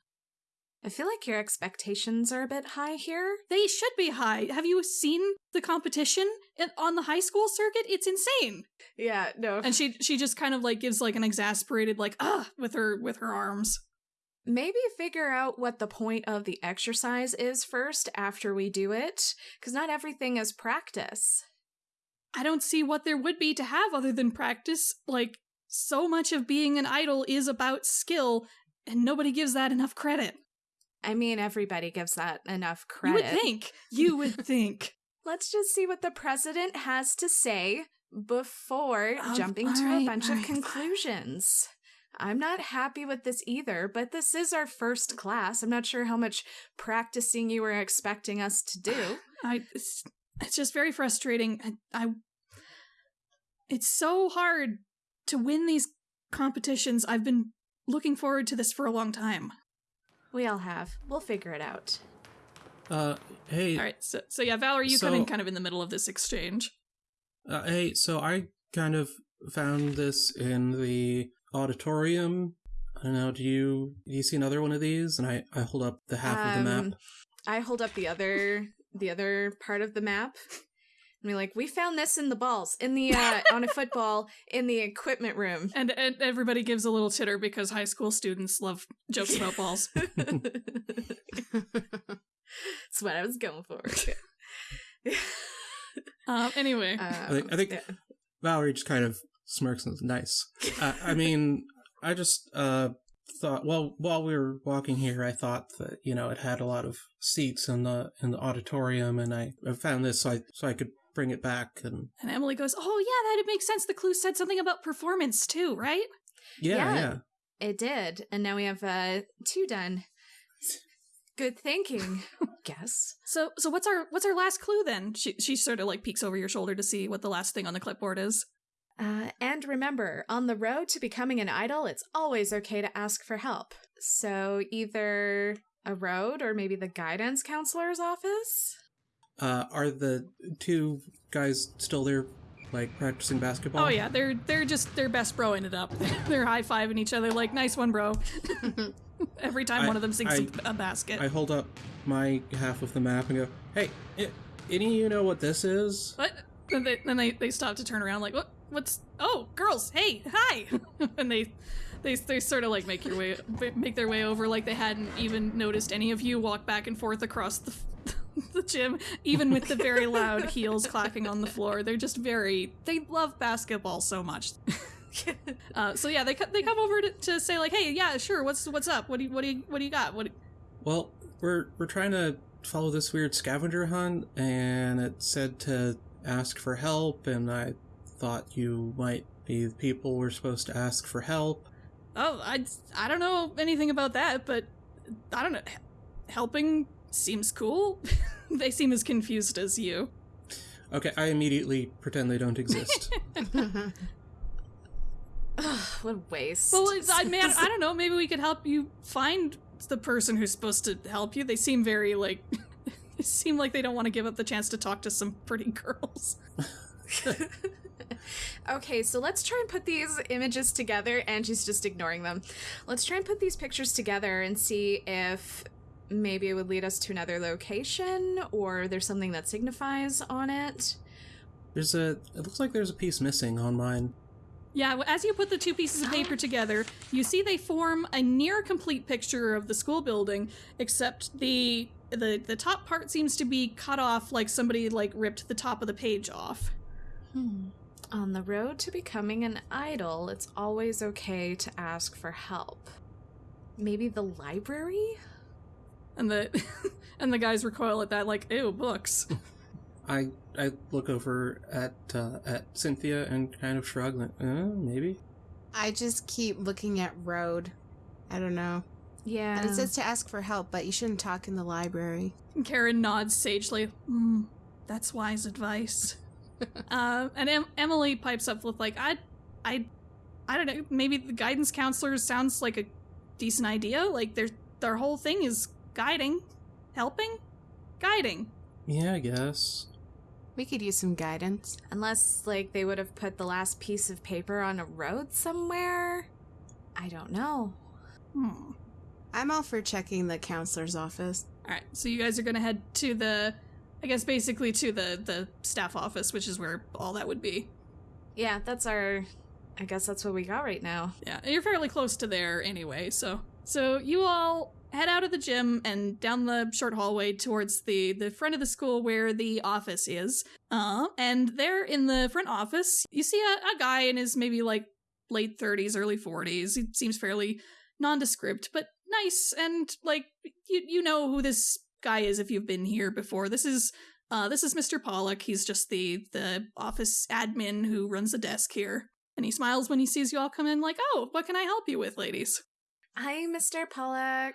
I feel like your expectations are a bit high here. They should be high. Have you seen the competition on the high school circuit? It's insane. Yeah, no. And she she just kind of like gives like an exasperated like ah with her with her arms. Maybe figure out what the point of the exercise is first after we do it, because not everything is practice. I don't see what there would be to have other than practice. Like so much of being an idol is about skill, and nobody gives that enough credit. I mean, everybody gives that enough credit. You would think. You would think. Let's just see what the president has to say before Um, jumping to a bunch alright. of conclusions. I'm not happy with this either, but this is our first class. I'm not sure how much practicing you were expecting us to do. I it's, it's just very frustrating. I, I it's so hard to win these competitions. I've been looking forward to this for a long time. We all have. We'll figure it out. Uh, hey, All right, so so yeah, Valerie, you come in kind of in the middle of this exchange. uh, hey. So I kind of found this in the auditorium. I don't know. Do you do you see another one of these? And I I hold up the half of the map. Um, I hold up the other the other part of the map. And be like, we found this in the balls, in the uh on a football, in the equipment room. And, and everybody gives a little titter because high school students love jokes about balls. That's what I was going for. Um, anyway, I think, I think yeah. Valerie just kind of smirks and is nice. Uh, I mean, I just uh thought well while we were walking here, I thought that you know it had a lot of seats in the in the auditorium, and I, I found this so I so I could bring it back and and Emily goes, "Oh yeah, that it makes sense. The clue said something about performance too, right?" yeah Yeah. yeah. It did, and now we have uh two done. Good thinking, guess. So so what's our what's our last clue then? She she sort of like peeks over your shoulder to see what the last thing on the clipboard is. Uh, and remember, on the road to becoming an idol, it's always okay to ask for help. So either a road or maybe the guidance counselor's office. Uh, are the two guys still there, like practicing basketball? Oh yeah, they're they're just they're best broing it up. they're high fiving each other like nice one, bro. Every time I- one of them sinks I- a, a basket. I hold up my half of the map and go, "Hey, i any of you know what this is?" what? Then they then they, they stop to turn around like what what's oh girls hey hi and they they they sort of like make your way make their way over like they hadn't even noticed any of you walk back and forth across the the gym even with the very loud heels clacking on the floor. They're just very they love basketball so much. uh, so yeah, they they come over to, to say like, "Hey, yeah, sure. What's what's up? What do you what do you what do you got? What?" do- Well, we're we're trying to follow this weird scavenger hunt, and it said to ask for help, and I thought you might be the people we're supposed to ask for help. Oh, I I don't know anything about that, but I don't know. Helping seems cool. they seem as confused as you. Okay, I immediately pretend they don't exist. what a waste. Well, I man, I don't know. Maybe we could help you find the person who's supposed to help you. They seem very like. they seem like they don't want to give up the chance to talk to some pretty girls. okay, so let's try and put these images together. And she's just ignoring them. Let's try and put these pictures together and see if maybe it would lead us to another location or there's something that signifies on it. there's a. It looks like there's a piece missing on mine. Yeah, well, as you put the two pieces of paper together, you see they form a near complete picture of the school building, except the the the top part seems to be cut off like somebody like ripped the top of the page off. Hmm. On the road to becoming an idol, it's always okay to ask for help. Maybe the library? And the and the guys recoil at that like, ew, books. I I look over at uh, at Cynthia and kind of shrug. Like, uh, maybe. I just keep looking at road. I don't know. Yeah. And it says to ask for help, but you shouldn't talk in the library. And Karen nods sagely. Hmm, that's wise advice. uh, and em- Emily pipes up with like, I, I, I don't know. Maybe the guidance counselor sounds like a decent idea. Like their their whole thing is guiding, helping, guiding. Yeah, I guess. We could use some guidance. Unless, like, they would have put the last piece of paper on a road somewhere? I don't know. Hmm. I'm all for checking the counselor's office. All right, so you guys are gonna head to the, I guess basically to the the staff office, which is where all that would be. Yeah, that's our. I guess that's what we got right now. Yeah, you're fairly close to there anyway. So, so you all head out of the gym and down the short hallway towards the the front of the school where the office is. Uh, and there in the front office, you see a, a guy in his maybe like late 30s, early 40s. He seems fairly nondescript, but nice and like you you know who this guy is if you've been here before. This is uh this is Mr. Pollock. He's just the the office admin who runs the desk here. And he smiles when he sees you all come in like, "Oh, what can I help you with, ladies?" Hi, Mr. Pollock.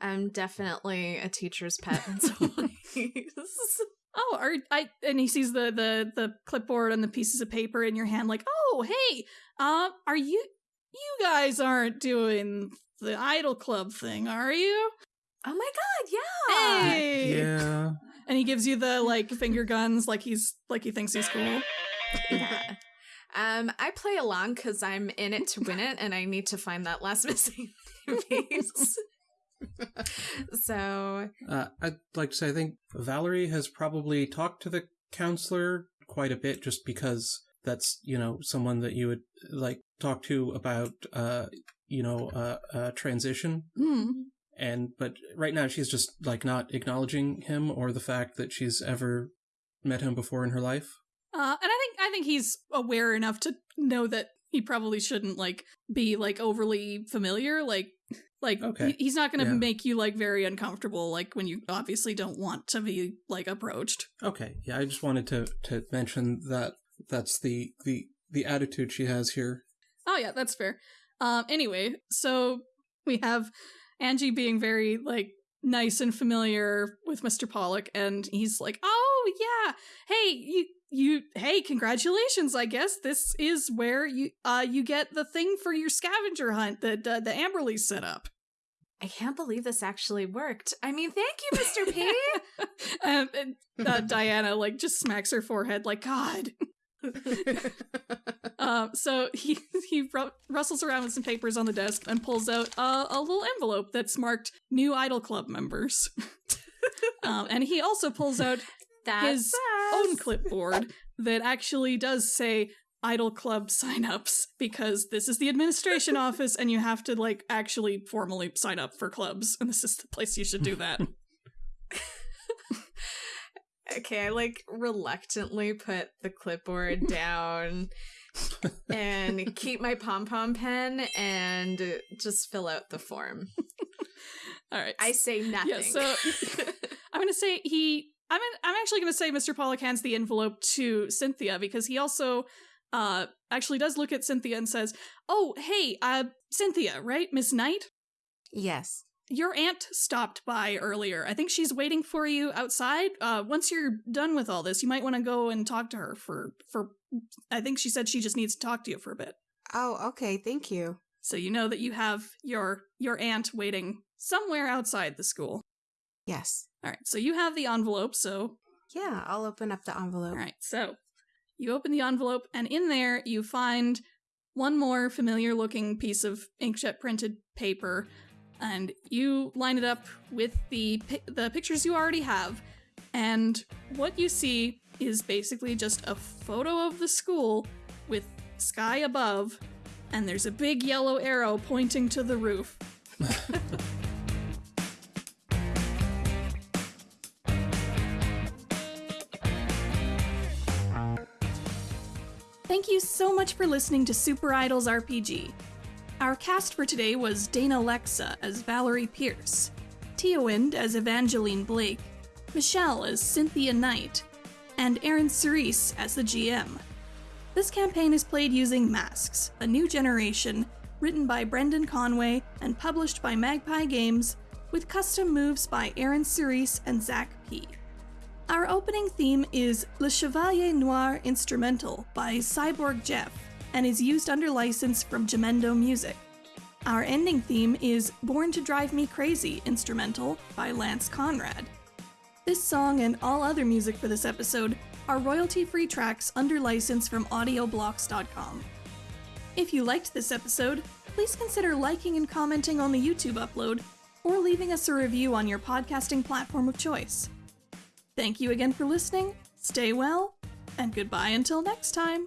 I'm definitely a teacher's pet in some ways. Oh, are I and he sees the the the clipboard and the pieces of paper in your hand like, "Oh, hey. Uh, are you you guys aren't doing the idol club thing, are you?" Oh my god, yeah! Hey. Yeah. And he gives you the like finger guns like he's like he thinks he's cool. Yeah. Um, I play along because I'm in it to win it, and I need to find that last missing piece. so Uh, I'd like to say I think Valerie has probably talked to the counselor quite a bit, just because that's you know someone that you would like talk to about uh you know uh, uh transition Hmm. and but right now she's just like not acknowledging him or the fact that she's ever met him before in her life. Uh, and I think he's aware enough to know that he probably shouldn't like be like overly familiar. Like, like Okay. he's not going to Yeah. make you like very uncomfortable. Like when you obviously don't want to be like approached. Okay, yeah, I just wanted to to mention that that's the the the attitude she has here. Oh yeah, that's fair. Um, anyway, so we have Angie being very like nice and familiar with Mr. Pollock, and he's like, "Oh yeah, hey you." You hey, congratulations! I guess this is where you uh you get the thing for your scavenger hunt that uh, the Amberleys set up. I can't believe this actually worked. I mean, thank you, Mr. P. and, and uh, Diana like just smacks her forehead like God. Um, so he he ru- rustles around with some papers on the desk and pulls out uh, a little envelope that's marked "New Idol Club members," um, and he also pulls out That's his own clipboard that actually does say idol club signups because this is the administration office and you have to like actually formally sign up for clubs and this is the place you should do that. Okay, I like reluctantly put the clipboard down and keep my pom pom pen and just fill out the form. All right. I say nothing. Yeah, so I'm going to say he I'm I'm actually going to say Mr. Pollock hands the envelope to Cynthia because he also uh actually does look at Cynthia and says, "Oh, hey, uh Cynthia, right? Miss Knight? Yes. Your aunt stopped by earlier. I think she's waiting for you outside. Uh once you're done with all this, you might want to go and talk to her for for I think she said she just needs to talk to you for a bit. Oh, okay. Thank you. So you know that you have your your aunt waiting somewhere outside the school. Yes. All right. So you have the envelope, so Yeah, I'll open up the envelope. All right, so you open the envelope, and in there you find one more familiar looking piece of inkjet printed paper, and you line it up with the pi- the pictures you already have, and what you see is basically just a photo of the school with sky above, and there's a big yellow arrow pointing to the roof. Thank you so much for listening to Super Idols RPG. Our cast for today was Dana Lexa as Valerie Pierce, Teowind as Evangeline Blake, Michelle as Cynthia Knight, and Aaron Cerise as the GM. This campaign is played using Masks, a new generation, written by Brendan Conway and published by Magpie Games, with custom moves by Aaron Cerise and Zach P. Our opening theme is Le Chevalier Noir Instrumental by Cyborg Jeff and is used under license from Jamendo Music. Our ending theme is Born to Drive Me Crazy Instrumental by Lance Conrad. This song and all other music for this episode are royalty free tracks under license from audioblocks.com. If you liked this episode, please consider liking and commenting on the YouTube upload or leaving us a review on your podcasting platform of choice. Thank you again for listening, stay well, and goodbye until next time.